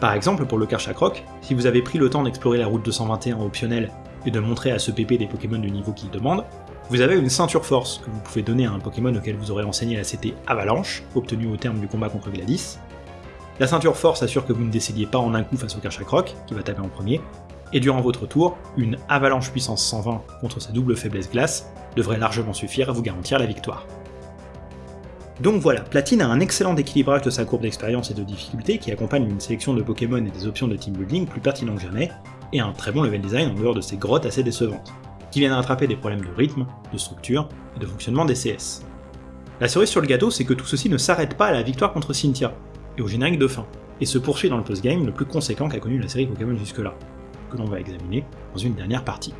Par exemple, pour le Karchakrok, si vous avez pris le temps d'explorer la route 221 optionnelle et de montrer à ce PP des Pokémon du niveau qu'il demande, vous avez une ceinture force que vous pouvez donner à un Pokémon auquel vous aurez enseigné la CT Avalanche, obtenue au terme du combat contre Gladys. La ceinture force assure que vous ne décédiez pas en un coup face au Karchakrok, qui va taper en premier, et durant votre tour, une avalanche puissance 120 contre sa double faiblesse glace devrait largement suffire à vous garantir la victoire. Donc voilà, Platine a un excellent équilibrage de sa courbe d'expérience et de difficulté qui accompagne une sélection de Pokémon et des options de team building plus pertinents que jamais, et un très bon level design en dehors de ces grottes assez décevantes, qui viennent rattraper des problèmes de rythme, de structure et de fonctionnement des CS. La cerise sur le gâteau, c'est que tout ceci ne s'arrête pas à la victoire contre Cynthia, et au générique de fin, et se poursuit dans le post-game le plus conséquent qu'a connu la série Pokémon jusque-là, que l'on va examiner dans une dernière partie.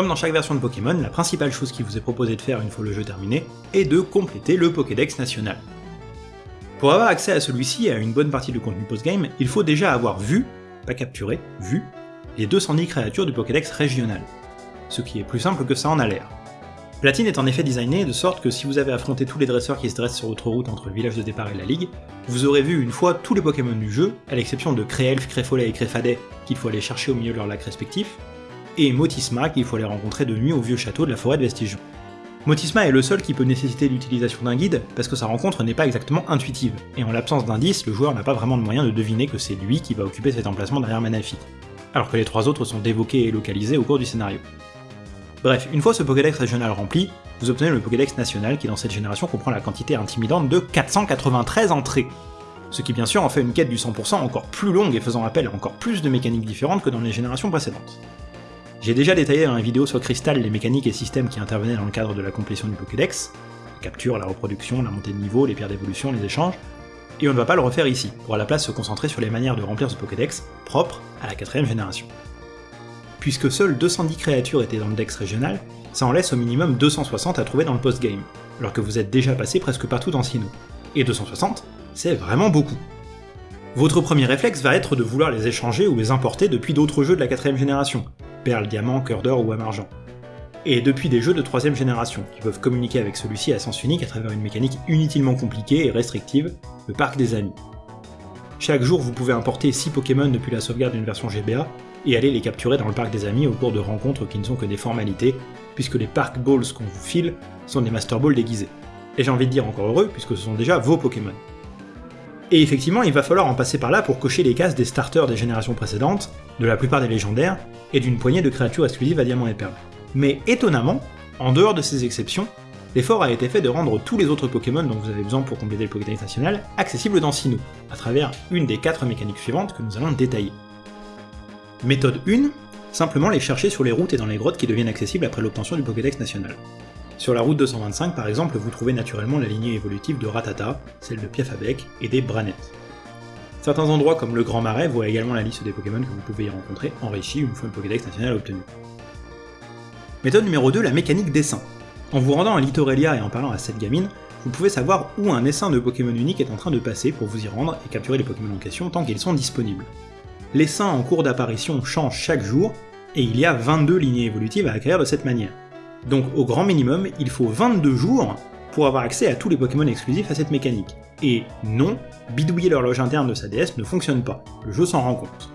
Comme dans chaque version de Pokémon, la principale chose qui vous est proposée de faire une fois le jeu terminé est de compléter le Pokédex national. Pour avoir accès à celui-ci et à une bonne partie du contenu post-game, il faut déjà avoir vu, pas capturé, vu, les 210 créatures du Pokédex régional. Ce qui est plus simple que ça en a l'air. Platine est en effet designé de sorte que si vous avez affronté tous les dresseurs qui se dressent sur votre route entre le village de départ et la ligue, vous aurez vu une fois tous les Pokémon du jeu, à l'exception de Créelf, Créfolet et Créfadet qu'il faut aller chercher au milieu de leur lac respectif, et Motisma qu'il faut aller rencontrer de nuit au vieux château de la forêt de Vestigion. Motisma est le seul qui peut nécessiter l'utilisation d'un guide, parce que sa rencontre n'est pas exactement intuitive, et en l'absence d'indice, le joueur n'a pas vraiment de moyen de deviner que c'est lui qui va occuper cet emplacement derrière Manaphy, alors que les trois autres sont dévoqués et localisés au cours du scénario. Bref, une fois ce Pokédex régional rempli, vous obtenez le Pokédex national qui dans cette génération comprend la quantité intimidante de 493 entrées. Ce qui bien sûr en fait une quête du 100% encore plus longue et faisant appel à encore plus de mécaniques différentes que dans les générations précédentes. J'ai déjà détaillé dans la vidéo sur Crystal les mécaniques et systèmes qui intervenaient dans le cadre de la complétion du Pokédex, la capture, la reproduction, la montée de niveau, les pierres d'évolution, les échanges, et on ne va pas le refaire ici, pour à la place se concentrer sur les manières de remplir ce Pokédex propre à la quatrième génération puisque seules 210 créatures étaient dans le dex régional, ça en laisse au minimum 260 à trouver dans le post-game, alors que vous êtes déjà passé presque partout dans Sinnoh. Et 260, c'est vraiment beaucoup. Votre premier réflexe va être de vouloir les échanger ou les importer depuis d'autres jeux de la quatrième génération, Perle, Diamant, Cœur d'Or ou Amargent. Et depuis des jeux de troisième génération, qui peuvent communiquer avec celui-ci à sens unique à travers une mécanique inutilement compliquée et restrictive, le Parc des Amis. Chaque jour, vous pouvez importer 6 Pokémon depuis la sauvegarde d'une version GBA, et aller les capturer dans le parc des amis au cours de rencontres qui ne sont que des formalités, puisque les Park Balls qu'on vous file sont des Master Balls déguisés. Et j'ai envie de dire encore heureux, puisque ce sont déjà vos Pokémon. Et effectivement, il va falloir en passer par là pour cocher les cases des starters des générations précédentes, de la plupart des légendaires, et d'une poignée de créatures exclusives à Diamant et Perle. Mais étonnamment, en dehors de ces exceptions, l'effort a été fait de rendre tous les autres Pokémon dont vous avez besoin pour compléter le Pokédex national accessibles dans Sinnoh, à travers une des quatre mécaniques suivantes que nous allons détailler. Méthode 1, simplement les chercher sur les routes et dans les grottes qui deviennent accessibles après l'obtention du Pokédex national. Sur la route 225 par exemple, vous trouvez naturellement la lignée évolutive de Ratata, celle de Piafabec et des Branettes. Certains endroits comme le Grand Marais voient également la liste des Pokémon que vous pouvez y rencontrer, enrichie une fois le Pokédex national obtenu. Méthode numéro 2, la mécanique dessin. En vous rendant à Litorelia et en parlant à cette gamine, vous pouvez savoir où un essaim de Pokémon unique est en train de passer pour vous y rendre et capturer les Pokémon en question tant qu'ils sont disponibles. L'essaim en cours d'apparition change chaque jour, et il y a 22 lignées évolutives à acquérir de cette manière. Donc au grand minimum, il faut 22 jours pour avoir accès à tous les Pokémon exclusifs à cette mécanique. Et non, bidouiller l'horloge interne de sa DS ne fonctionne pas, le jeu s'en rend compte.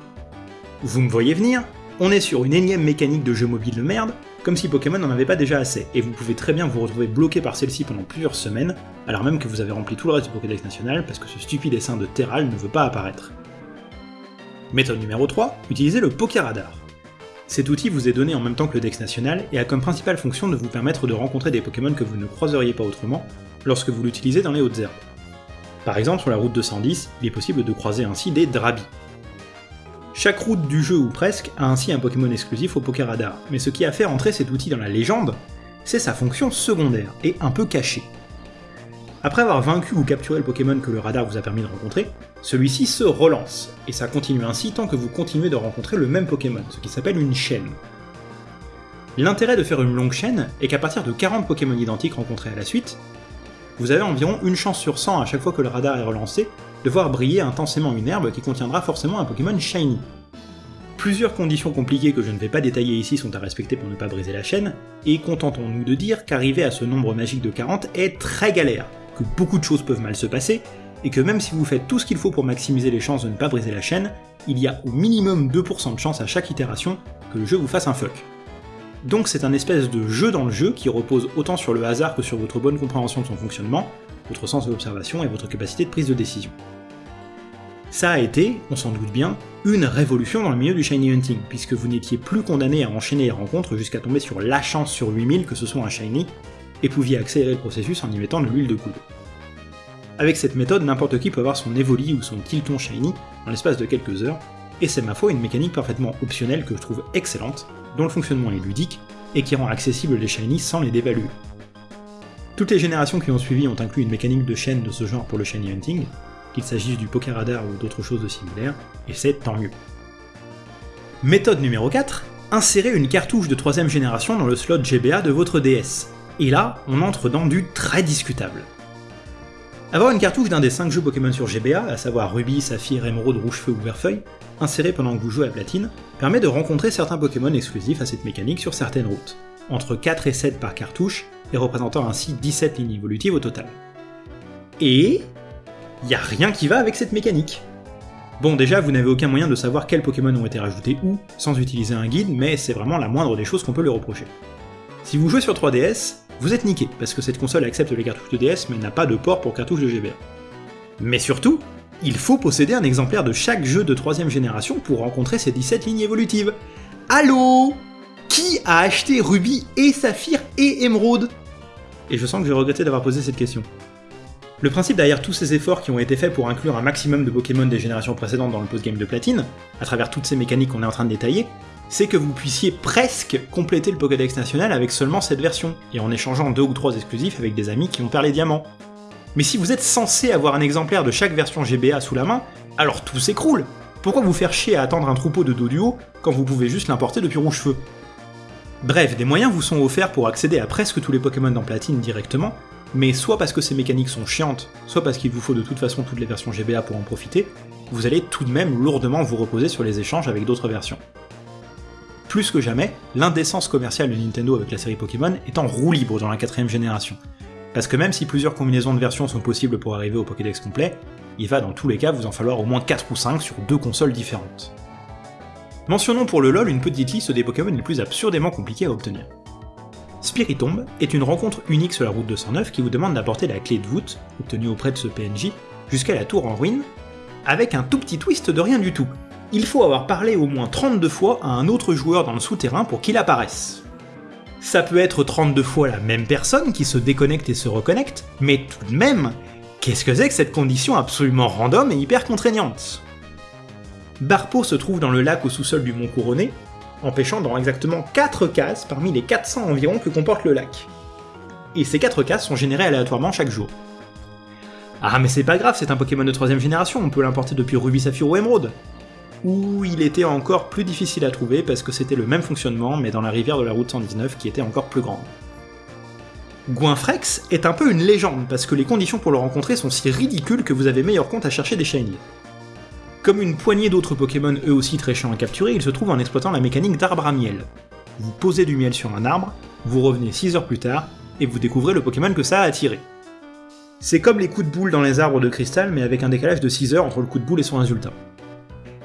Vous me voyez venir? On est sur une énième mécanique de jeu mobile de merde, comme si Pokémon n'en avait pas déjà assez, et vous pouvez très bien vous retrouver bloqué par celle-ci pendant plusieurs semaines, alors même que vous avez rempli tout le reste du Pokédex national parce que ce stupide dessin de Terral ne veut pas apparaître. Méthode numéro 3, utilisez le Pokéradar. Cet outil vous est donné en même temps que le Dex national et a comme principale fonction de vous permettre de rencontrer des Pokémon que vous ne croiseriez pas autrement lorsque vous l'utilisez dans les hautes herbes. Par exemple, sur la route 210, il est possible de croiser ainsi des Drabis. Chaque route du jeu ou presque a ainsi un Pokémon exclusif au Pokéradar, mais ce qui a fait rentrer cet outil dans la légende, c'est sa fonction secondaire, et un peu cachée. Après avoir vaincu ou capturé le Pokémon que le radar vous a permis de rencontrer, celui-ci se relance, et ça continue ainsi tant que vous continuez de rencontrer le même Pokémon, ce qui s'appelle une chaîne. L'intérêt de faire une longue chaîne est qu'à partir de 40 Pokémon identiques rencontrés à la suite, vous avez environ une chance sur 100 à chaque fois que le radar est relancé de voir briller intensément une herbe qui contiendra forcément un Pokémon Shiny. Plusieurs conditions compliquées que je ne vais pas détailler ici sont à respecter pour ne pas briser la chaîne, et contentons-nous de dire qu'arriver à ce nombre magique de 40 est très galère, que beaucoup de choses peuvent mal se passer, et que même si vous faites tout ce qu'il faut pour maximiser les chances de ne pas briser la chaîne, il y a au minimum 2% de chance à chaque itération que le jeu vous fasse un fuck. Donc c'est un espèce de jeu dans le jeu qui repose autant sur le hasard que sur votre bonne compréhension de son fonctionnement, votre sens de l'observation et votre capacité de prise de décision. Ça a été, on s'en doute bien, une révolution dans le milieu du shiny hunting, puisque vous n'étiez plus condamné à enchaîner les rencontres jusqu'à tomber sur la chance sur 8000 que ce soit un shiny, et pouviez accélérer le processus en y mettant de l'huile de coude. Avec cette méthode, n'importe qui peut avoir son Evoli ou son Tilton shiny en l'espace de quelques heures, et c'est ma foi une mécanique parfaitement optionnelle que je trouve excellente, dont le fonctionnement est ludique, et qui rend accessible les shiny sans les dévaluer. Toutes les générations qui ont suivi ont inclus une mécanique de chaîne de ce genre pour le shiny hunting, qu'il s'agisse du poker radar ou d'autres choses de similaires, et c'est tant mieux. Méthode numéro 4, insérez une cartouche de troisième génération dans le slot GBA de votre DS. Et là, on entre dans du très discutable. Avoir une cartouche d'un des 5 jeux Pokémon sur GBA, à savoir Ruby, Saphir, Émeraude, Rouge-Feu ou Verfeuille, insérée pendant que vous jouez à Platine, permet de rencontrer certains Pokémon exclusifs à cette mécanique sur certaines routes, entre 4 et 7 par cartouche, et représentant ainsi 17 lignes évolutives au total. Et y a rien qui va avec cette mécanique. Bon déjà, vous n'avez aucun moyen de savoir quels Pokémon ont été rajoutés où, sans utiliser un guide, mais c'est vraiment la moindre des choses qu'on peut lui reprocher. Si vous jouez sur 3DS, vous êtes niqué, parce que cette console accepte les cartouches de DS mais n'a pas de port pour cartouches de GBA. Mais surtout, il faut posséder un exemplaire de chaque jeu de 3 génération pour rencontrer ces 17 lignes évolutives. Allô? Qui a acheté Ruby et Saphir et Émeraude Et je sens que je vais regretter d'avoir posé cette question. Le principe derrière tous ces efforts qui ont été faits pour inclure un maximum de Pokémon des générations précédentes dans le post-game de Platine, à travers toutes ces mécaniques qu'on est en train de détailler, c'est que vous puissiez presque compléter le Pokédex national avec seulement cette version, et en échangeant deux ou trois exclusifs avec des amis qui ont perdu les diamants. Mais si vous êtes censé avoir un exemplaire de chaque version GBA sous la main, alors tout s'écroule Pourquoi vous faire chier à attendre un troupeau de Doduo quand vous pouvez juste l'importer depuis Rouge-Feu Bref, des moyens vous sont offerts pour accéder à presque tous les Pokémon dans Platine directement, mais soit parce que ces mécaniques sont chiantes, soit parce qu'il vous faut de toute façon toutes les versions GBA pour en profiter, vous allez tout de même lourdement vous reposer sur les échanges avec d'autres versions. Plus que jamais, l'indécence commerciale de Nintendo avec la série Pokémon est en roue libre dans la quatrième génération. Parce que même si plusieurs combinaisons de versions sont possibles pour arriver au Pokédex complet, il va dans tous les cas vous en falloir au moins 4 ou 5 sur deux consoles différentes. Mentionnons pour le LoL une petite liste des Pokémon les plus absurdément compliqués à obtenir. Spiritomb est une rencontre unique sur la route 209 qui vous demande d'apporter la clé de voûte, obtenue auprès de ce PNJ, jusqu'à la tour en ruine, avec un tout petit twist de rien du tout. Il faut avoir parlé au moins 32 fois à un autre joueur dans le souterrain pour qu'il apparaisse. Ça peut être 32 fois la même personne qui se déconnecte et se reconnecte, mais tout de même, qu'est-ce que c'est que cette condition absolument random et hyper contraignante? Barpo se trouve dans le lac au sous-sol du Mont Couronné, empêchant dans exactement 4 cases parmi les 400 environ que comporte le lac. Et ces 4 cases sont générées aléatoirement chaque jour. Ah mais c'est pas grave, c'est un Pokémon de 3 génération, on peut l'importer depuis Ruby Saphir ou Emerald. Ou il était encore plus difficile à trouver parce que c'était le même fonctionnement mais dans la rivière de la route 119 qui était encore plus grande. Goinfrex est un peu une légende parce que les conditions pour le rencontrer sont si ridicules que vous avez meilleur compte à chercher des shinies. Comme une poignée d'autres Pokémon eux aussi très chiants à capturer, il se trouve en exploitant la mécanique d'arbre à miel. Vous posez du miel sur un arbre, vous revenez 6 heures plus tard, et vous découvrez le Pokémon que ça a attiré. C'est comme les coups de boule dans les arbres de cristal, mais avec un décalage de 6 heures entre le coup de boule et son résultat.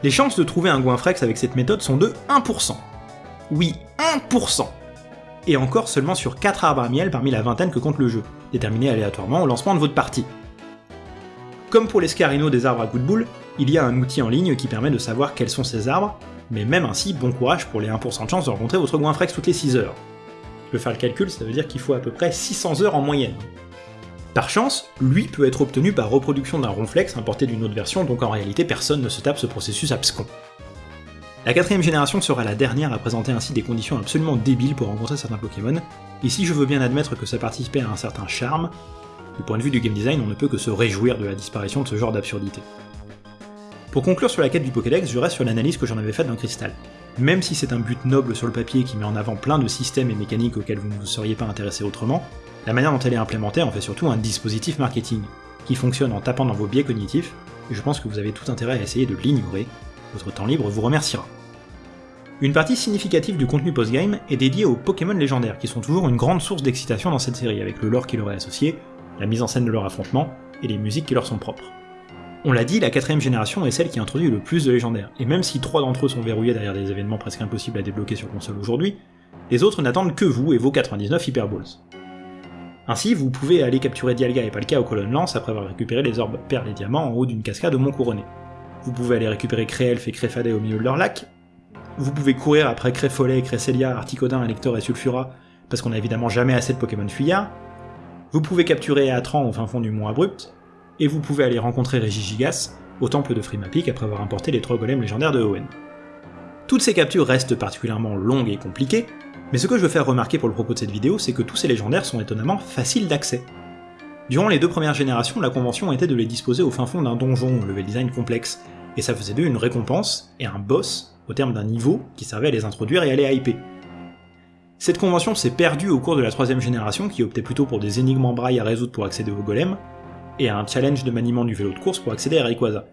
Les chances de trouver un Goinfrex avec cette méthode sont de 1%. Oui, 1% Et encore seulement sur 4 arbres à miel parmi la vingtaine que compte le jeu, déterminés aléatoirement au lancement de votre partie. Comme pour les Scarino des arbres à coups de boule, il y a un outil en ligne qui permet de savoir quels sont ces arbres, mais même ainsi, bon courage pour les 1% de chance de rencontrer votre Goinfrex toutes les 6 heures. Je peux faire le calcul, ça veut dire qu'il faut à peu près 600 heures en moyenne. Par chance, lui peut être obtenu par reproduction d'un ronflex importé d'une autre version, donc en réalité personne ne se tape ce processus abscon. La quatrième génération sera la dernière à présenter ainsi des conditions absolument débiles pour rencontrer certains Pokémon, et si je veux bien admettre que ça participait à un certain charme, du point de vue du game design, on ne peut que se réjouir de la disparition de ce genre d'absurdité. Pour conclure sur la quête du Pokédex, je reste sur l'analyse que j'en avais faite dans Crystal. Même si c'est un but noble sur le papier qui met en avant plein de systèmes et mécaniques auxquels vous ne vous seriez pas intéressé autrement, la manière dont elle est implémentée en fait surtout un dispositif marketing, qui fonctionne en tapant dans vos biais cognitifs, et je pense que vous avez tout intérêt à essayer de l'ignorer, votre temps libre vous remerciera. Une partie significative du contenu post-game est dédiée aux Pokémon légendaires, qui sont toujours une grande source d'excitation dans cette série, avec le lore qui leur est associé, la mise en scène de leur affrontement, et les musiques qui leur sont propres. On l'a dit, la quatrième génération est celle qui introduit le plus de légendaires, et même si trois d'entre eux sont verrouillés derrière des événements presque impossibles à débloquer sur console aujourd'hui, les autres n'attendent que vous et vos 99 Hyper Balls. Ainsi, vous pouvez aller capturer Dialga et Palkia au colonne lance après avoir récupéré les orbes perles et diamants en haut d'une cascade au Mont Couronné. Vous pouvez aller récupérer Créelf et Créfadet au milieu de leur lac. Vous pouvez courir après Créfollet, Crécelia, Articodin, Elector et Sulfura, parce qu'on a évidemment jamais assez de Pokémon fuyards. Vous pouvez capturer Atran au fin fond du Mont Abrupt, et vous pouvez aller rencontrer Régigigas au temple de Frimapic après avoir importé les trois golems légendaires de Owen. Toutes ces captures restent particulièrement longues et compliquées, mais ce que je veux faire remarquer pour le propos de cette vidéo, c'est que tous ces légendaires sont étonnamment faciles d'accès. Durant les deux premières générations, la convention était de les disposer au fin fond d'un donjon level design complexe, et ça faisait d'eux une récompense et un boss au terme d'un niveau qui servait à les introduire et à les hyper. Cette convention s'est perdue au cours de la troisième génération qui optait plutôt pour des énigmes en braille à résoudre pour accéder aux golems, et un challenge de maniement du vélo de course pour accéder à Rayquaza.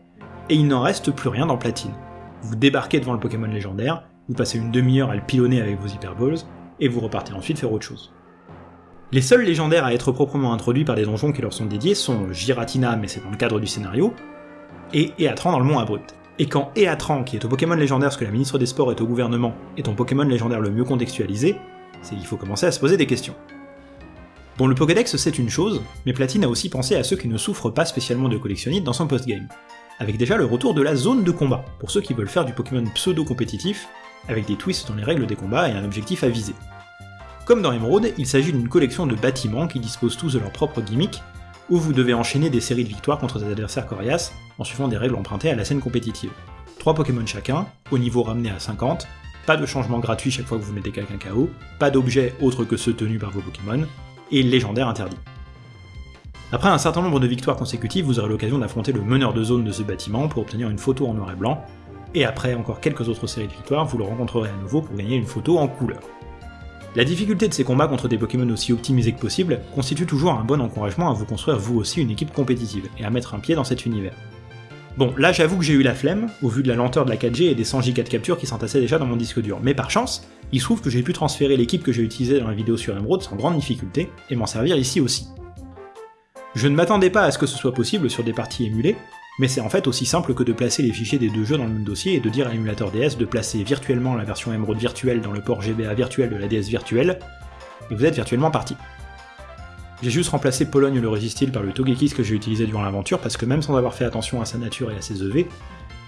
Et il n'en reste plus rien dans Platine. Vous débarquez devant le Pokémon légendaire, vous passez une demi-heure à le pilonner avec vos Hyper Balls, et vous repartez ensuite faire autre chose. Les seuls légendaires à être proprement introduits par des donjons qui leur sont dédiés sont Giratina, mais c'est dans le cadre du scénario, et Eatran dans le Mont Abrupt. Et quand Eatran, qui est au Pokémon légendaire ce que la ministre des Sports est au gouvernement, est ton Pokémon légendaire le mieux contextualisé, c'est qu'il faut commencer à se poser des questions. Bon, le Pokédex c'est une chose, mais Platine a aussi pensé à ceux qui ne souffrent pas spécialement de collectionnite dans son post-game. Avec déjà le retour de la zone de combat, pour ceux qui veulent faire du Pokémon pseudo-compétitif, avec des twists dans les règles des combats et un objectif à viser. Comme dans Emerald, il s'agit d'une collection de bâtiments qui disposent tous de leur propre gimmick, où vous devez enchaîner des séries de victoires contre des adversaires coriaces en suivant des règles empruntées à la scène compétitive. 3 Pokémon chacun, au niveau ramené à 50, pas de changement gratuit chaque fois que vous mettez quelqu'un KO, pas d'objets autres que ceux tenus par vos Pokémon, et légendaire interdit. Après un certain nombre de victoires consécutives, vous aurez l'occasion d'affronter le meneur de zone de ce bâtiment pour obtenir une photo en noir et blanc, et après encore quelques autres séries de victoires, vous le rencontrerez à nouveau pour gagner une photo en couleur. La difficulté de ces combats contre des Pokémon aussi optimisés que possible constitue toujours un bon encouragement à vous construire vous aussi une équipe compétitive, et à mettre un pied dans cet univers. Bon, là j'avoue que j'ai eu la flemme, au vu de la lenteur de la 4G et des 100 Go de capture qui s'entassaient déjà dans mon disque dur, mais par chance, il se trouve que j'ai pu transférer l'équipe que j'ai utilisée dans la vidéo sur Emerald sans grande difficulté, et m'en servir ici aussi. Je ne m'attendais pas à ce que ce soit possible sur des parties émulées, mais c'est en fait aussi simple que de placer les fichiers des deux jeux dans le même dossier et de dire à l'émulateur DS de placer virtuellement la version Emerald virtuelle dans le port GBA virtuel de la DS virtuelle, et vous êtes virtuellement parti. J'ai juste remplacé Pologne le Resistil par le Togekiss que j'ai utilisé durant l'aventure parce que même sans avoir fait attention à sa nature et à ses EV,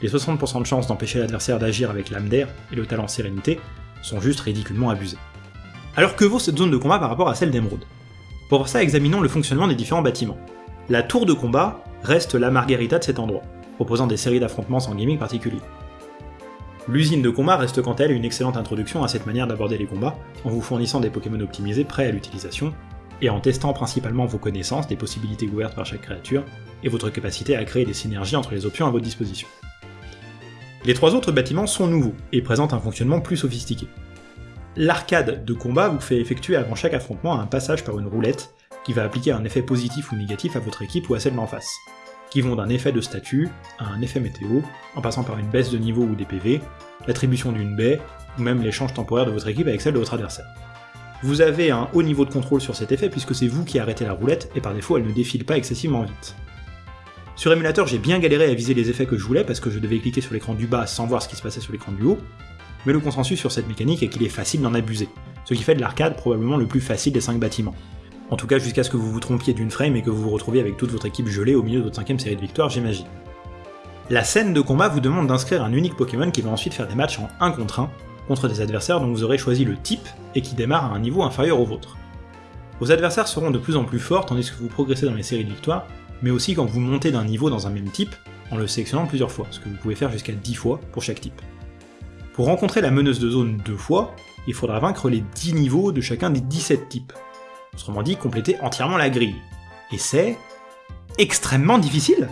les 60% de chance d'empêcher l'adversaire d'agir avec l'âme d'air et le talent sérénité sont juste ridiculement abusés. Alors que vaut cette zone de combat par rapport à celle d'Emerald Pour ça, examinons le fonctionnement des différents bâtiments. La tour de combat reste la margarita de cet endroit, proposant des séries d'affrontements sans gaming particulier. L'usine de combat reste quant à elle une excellente introduction à cette manière d'aborder les combats, en vous fournissant des Pokémon optimisés prêts à l'utilisation, et en testant principalement vos connaissances des possibilités ouvertes par chaque créature, et votre capacité à créer des synergies entre les options à votre disposition. Les trois autres bâtiments sont nouveaux, et présentent un fonctionnement plus sophistiqué. L'arcade de combat vous fait effectuer avant chaque affrontement un passage par une roulette qui va appliquer un effet positif ou négatif à votre équipe ou à celle d'en face, qui vont d'un effet de statut à un effet météo, en passant par une baisse de niveau ou des PV, l'attribution d'une baie, ou même l'échange temporaire de votre équipe avec celle de votre adversaire. Vous avez un haut niveau de contrôle sur cet effet puisque c'est vous qui arrêtez la roulette et par défaut elle ne défile pas excessivement vite. Sur émulateur, j'ai bien galéré à viser les effets que je voulais parce que je devais cliquer sur l'écran du bas sans voir ce qui se passait sur l'écran du haut, mais le consensus sur cette mécanique est qu'il est facile d'en abuser, ce qui fait de l'arcade probablement le plus facile des 5 bâtiments. En tout cas jusqu'à ce que vous vous trompiez d'une frame et que vous vous retrouviez avec toute votre équipe gelée au milieu de votre cinquième série de victoires, j'imagine. La scène de combat vous demande d'inscrire un unique Pokémon qui va ensuite faire des matchs en 1 contre 1 contre des adversaires dont vous aurez choisi le type et qui démarrent à un niveau inférieur au vôtre. Vos adversaires seront de plus en plus forts tandis que vous progressez dans les séries de victoires, mais aussi quand vous montez d'un niveau dans un même type, en le sélectionnant plusieurs fois, ce que vous pouvez faire jusqu'à 10 fois pour chaque type. Pour rencontrer la meneuse de zone deux fois, il faudra vaincre les 10 niveaux de chacun des 17 types. Autrement dit, compléter entièrement la grille. Et c'est... extrêmement difficile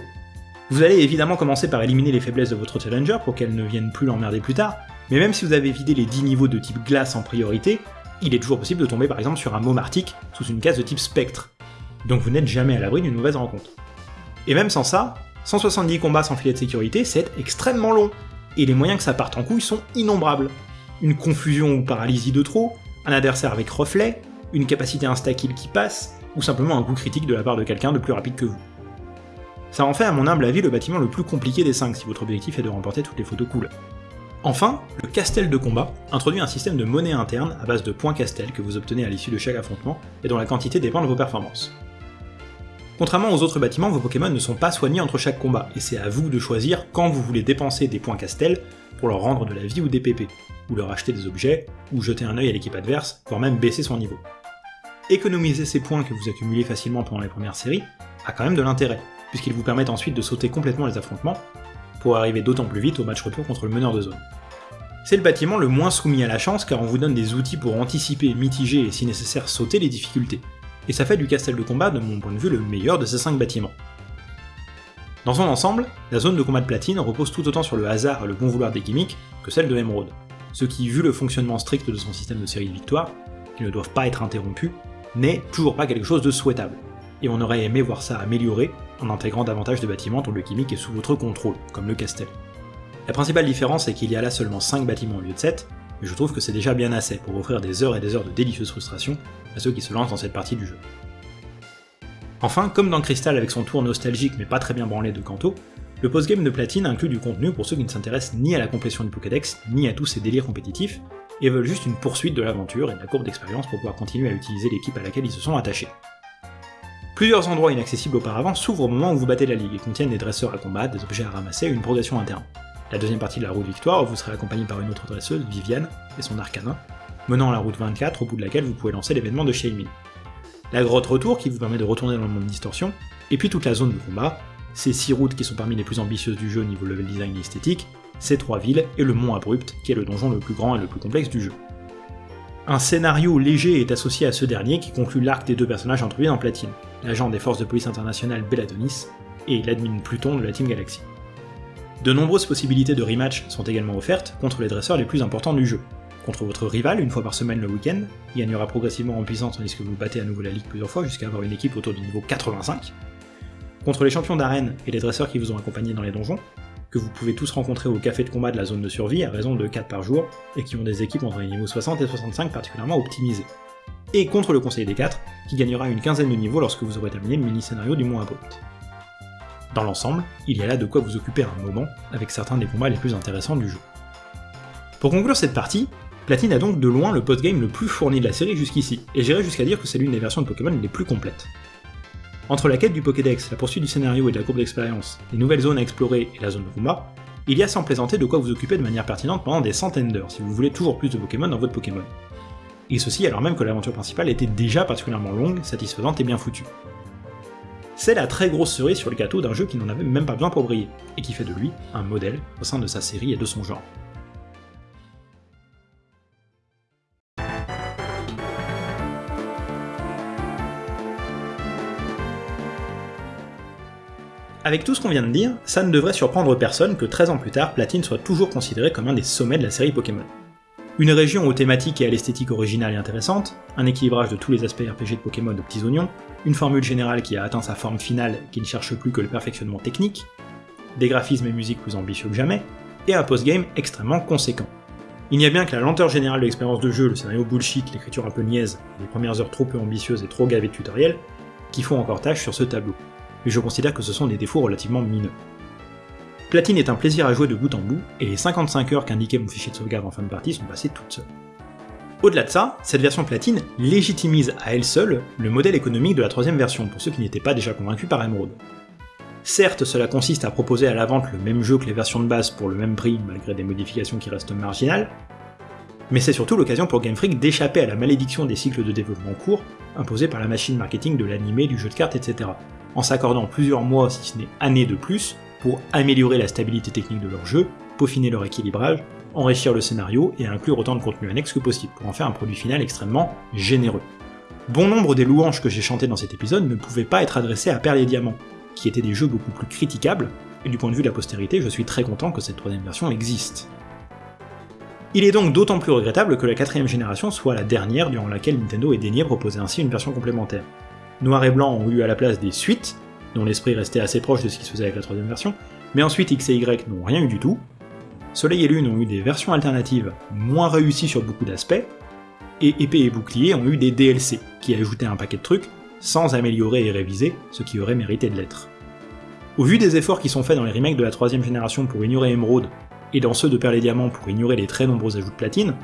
Vous allez évidemment commencer par éliminer les faiblesses de votre challenger pour qu'elles ne viennent plus l'emmerder plus tard, mais même si vous avez vidé les 10 niveaux de type glace en priorité, il est toujours possible de tomber par exemple sur un môme sous une case de type spectre. Donc vous n'êtes jamais à l'abri d'une mauvaise rencontre. Et même sans ça, 170 combats sans filet de sécurité, c'est extrêmement long, et les moyens que ça parte en couille sont innombrables. Une confusion ou paralysie de trop, un adversaire avec reflet, une capacité insta-kill qui passe, ou simplement un coup critique de la part de quelqu'un de plus rapide que vous. Ça en fait à mon humble avis le bâtiment le plus compliqué des 5 si votre objectif est de remporter toutes les photos cool. Enfin, le castel de combat introduit un système de monnaie interne à base de points castel que vous obtenez à l'issue de chaque affrontement et dont la quantité dépend de vos performances. Contrairement aux autres bâtiments, vos Pokémon ne sont pas soignés entre chaque combat, et c'est à vous de choisir quand vous voulez dépenser des points castel pour leur rendre de la vie ou des PP, ou leur acheter des objets, ou jeter un œil à l'équipe adverse, voire même baisser son niveau. Économiser ces points que vous accumulez facilement pendant les premières séries a quand même de l'intérêt, puisqu'ils vous permettent ensuite de sauter complètement les affrontements, pour arriver d'autant plus vite au match retour contre le meneur de zone. C'est le bâtiment le moins soumis à la chance car on vous donne des outils pour anticiper, mitiger et si nécessaire sauter les difficultés, et ça fait du castel de combat de mon point de vue le meilleur de ces 5 bâtiments. Dans son ensemble, la zone de combat de platine repose tout autant sur le hasard et le bon vouloir des gimmicks que celle de Emerald, ce qui, vu le fonctionnement strict de son système de série de victoires, qui ne doivent pas être interrompus, n'est toujours pas quelque chose de souhaitable, et on aurait aimé voir ça amélioré en intégrant davantage de bâtiments dont le gimmick est sous votre contrôle, comme le castel. La principale différence est qu'il y a là seulement 5 bâtiments au lieu de 7, mais je trouve que c'est déjà bien assez pour offrir des heures et des heures de délicieuse frustration à ceux qui se lancent dans cette partie du jeu. Enfin, comme dans Crystal avec son tour nostalgique mais pas très bien branlé de Kanto, le postgame de Platine inclut du contenu pour ceux qui ne s'intéressent ni à la complétion du Pokédex, ni à tous ces délires compétitifs, et veulent juste une poursuite de l'aventure et de la courbe d'expérience pour pouvoir continuer à utiliser l'équipe à laquelle ils se sont attachés. Plusieurs endroits inaccessibles auparavant s'ouvrent au moment où vous battez la ligue et contiennent des dresseurs à combattre, des objets à ramasser et une progression interne. La deuxième partie de la route victoire, vous serez accompagné par une autre dresseuse, Viviane, et son arcanin, menant la route 24 au bout de laquelle vous pouvez lancer l'événement de Shailmin. La grotte retour qui vous permet de retourner dans le monde distorsion, et puis toute la zone de combat, ces 6 routes qui sont parmi les plus ambitieuses du jeu au niveau level design et esthétique, ces 3 villes et le mont abrupt qui est le donjon le plus grand et le plus complexe du jeu. Un scénario léger est associé à ce dernier qui conclut l'arc des deux personnages introduits en platine, l'agent des forces de police internationales Belladonis et l'admin Pluton de la Team Galaxy. De nombreuses possibilités de rematch sont également offertes contre les dresseurs les plus importants du jeu. Contre votre rival une fois par semaine le week-end, il gagnera progressivement en puissance tandis que vous battez à nouveau la ligue plusieurs fois jusqu'à avoir une équipe autour du niveau 85. Contre les champions d'arène et les dresseurs qui vous ont accompagné dans les donjons, que vous pouvez tous rencontrer au café de combat de la zone de survie à raison de 4 par jour, et qui ont des équipes entre les niveaux 60 et 65 particulièrement optimisées. Et contre le Conseil des 4, qui gagnera une quinzaine de niveaux lorsque vous aurez terminé le mini-scénario du Mont Abrupt. Dans l'ensemble, il y a là de quoi vous occuper un moment, avec certains des combats les plus intéressants du jeu. Pour conclure cette partie, Platine a donc de loin le postgame le plus fourni de la série jusqu'ici, et j'irais jusqu'à dire que c'est l'une des versions de Pokémon les plus complètes. Entre la quête du Pokédex, la poursuite du scénario et de la courbe d'expérience, les nouvelles zones à explorer et la zone de combat, il y a sans plaisanter de quoi vous occuper de manière pertinente pendant des centaines d'heures si vous voulez toujours plus de Pokémon dans votre Pokémon. Et ceci alors même que l'aventure principale était déjà particulièrement longue, satisfaisante et bien foutue. C'est la très grosse cerise sur le gâteau d'un jeu qui n'en avait même pas besoin pour briller, et qui fait de lui un modèle au sein de sa série et de son genre. Avec tout ce qu'on vient de dire, ça ne devrait surprendre personne que 13 ans plus tard, Platine soit toujours considéré comme un des sommets de la série Pokémon. Une région aux thématiques et à l'esthétique originale et intéressante, un équilibrage de tous les aspects RPG de Pokémon aux petits oignons, une formule générale qui a atteint sa forme finale qui ne cherche plus que le perfectionnement technique, des graphismes et musiques plus ambitieux que jamais, et un post-game extrêmement conséquent. Il n'y a bien que la lenteur générale de l'expérience de jeu, le scénario bullshit, l'écriture un peu niaise, les premières heures trop peu ambitieuses et trop gavées de tutoriels, qui font encore tâche sur ce tableau, mais je considère que ce sont des défauts relativement mineurs. Platine est un plaisir à jouer de bout en bout, et les 55 heures qu'indiquait mon fichier de sauvegarde en fin de partie sont passées toutes seules. Au-delà de ça, cette version platine légitimise à elle seule le modèle économique de la troisième version, pour ceux qui n'étaient pas déjà convaincus par Emerald. Certes, cela consiste à proposer à la vente le même jeu que les versions de base pour le même prix, malgré des modifications qui restent marginales, mais c'est surtout l'occasion pour Game Freak d'échapper à la malédiction des cycles de développement courts, imposés par la machine marketing de l'animé, du jeu de cartes, etc., en s'accordant plusieurs mois, si ce n'est années de plus, pour améliorer la stabilité technique de leur jeu, peaufiner leur équilibrage, enrichir le scénario et inclure autant de contenu annexe que possible pour en faire un produit final extrêmement généreux. Bon nombre des louanges que j'ai chantées dans cet épisode ne pouvaient pas être adressées à Perle et Diamant, qui étaient des jeux beaucoup plus critiquables, et du point de vue de la postérité, je suis très content que cette troisième version existe. Il est donc d'autant plus regrettable que la quatrième génération soit la dernière durant laquelle Nintendo ait daigné proposer ainsi une version complémentaire. Noir et Blanc ont eu à la place des suites, dont l'esprit restait assez proche de ce qui se faisait avec la troisième version, mais ensuite X et Y n'ont rien eu du tout. Soleil et Lune ont eu des versions alternatives moins réussies sur beaucoup d'aspects, et Épée et Bouclier ont eu des DLC, qui ajoutaient un paquet de trucs, sans améliorer et réviser ce qui aurait mérité de l'être. Au vu des efforts qui sont faits dans les remakes de la troisième génération pour ignorer Emerald, et dans ceux de Perle et Diamant pour ignorer les très nombreux ajouts de platine,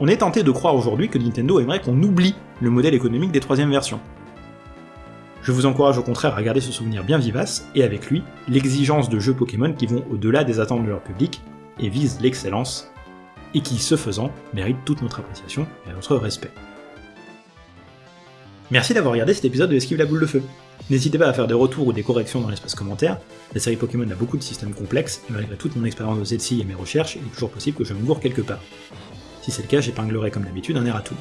on est tenté de croire aujourd'hui que Nintendo aimerait qu'on oublie le modèle économique des troisième versions, je vous encourage au contraire à garder ce souvenir bien vivace, et avec lui, l'exigence de jeux Pokémon qui vont au-delà des attentes de leur public, et visent l'excellence, et qui, ce faisant, méritent toute notre appréciation et notre respect. Merci d'avoir regardé cet épisode de Esquive la boule de feu. N'hésitez pas à faire des retours ou des corrections dans l'espace commentaire, la série Pokémon a beaucoup de systèmes complexes, et malgré toute mon expérience de celle-ci et mes recherches, il est toujours possible que je me gourre quelque part. Si c'est le cas, j'épinglerai comme d'habitude un air à tout.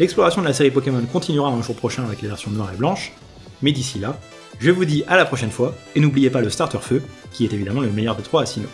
L'exploration de la série Pokémon continuera un jour prochain avec les versions noires et blanches, mais d'ici là, je vous dis à la prochaine fois, et n'oubliez pas le starter feu, qui est évidemment le meilleur des trois à Sinnoh.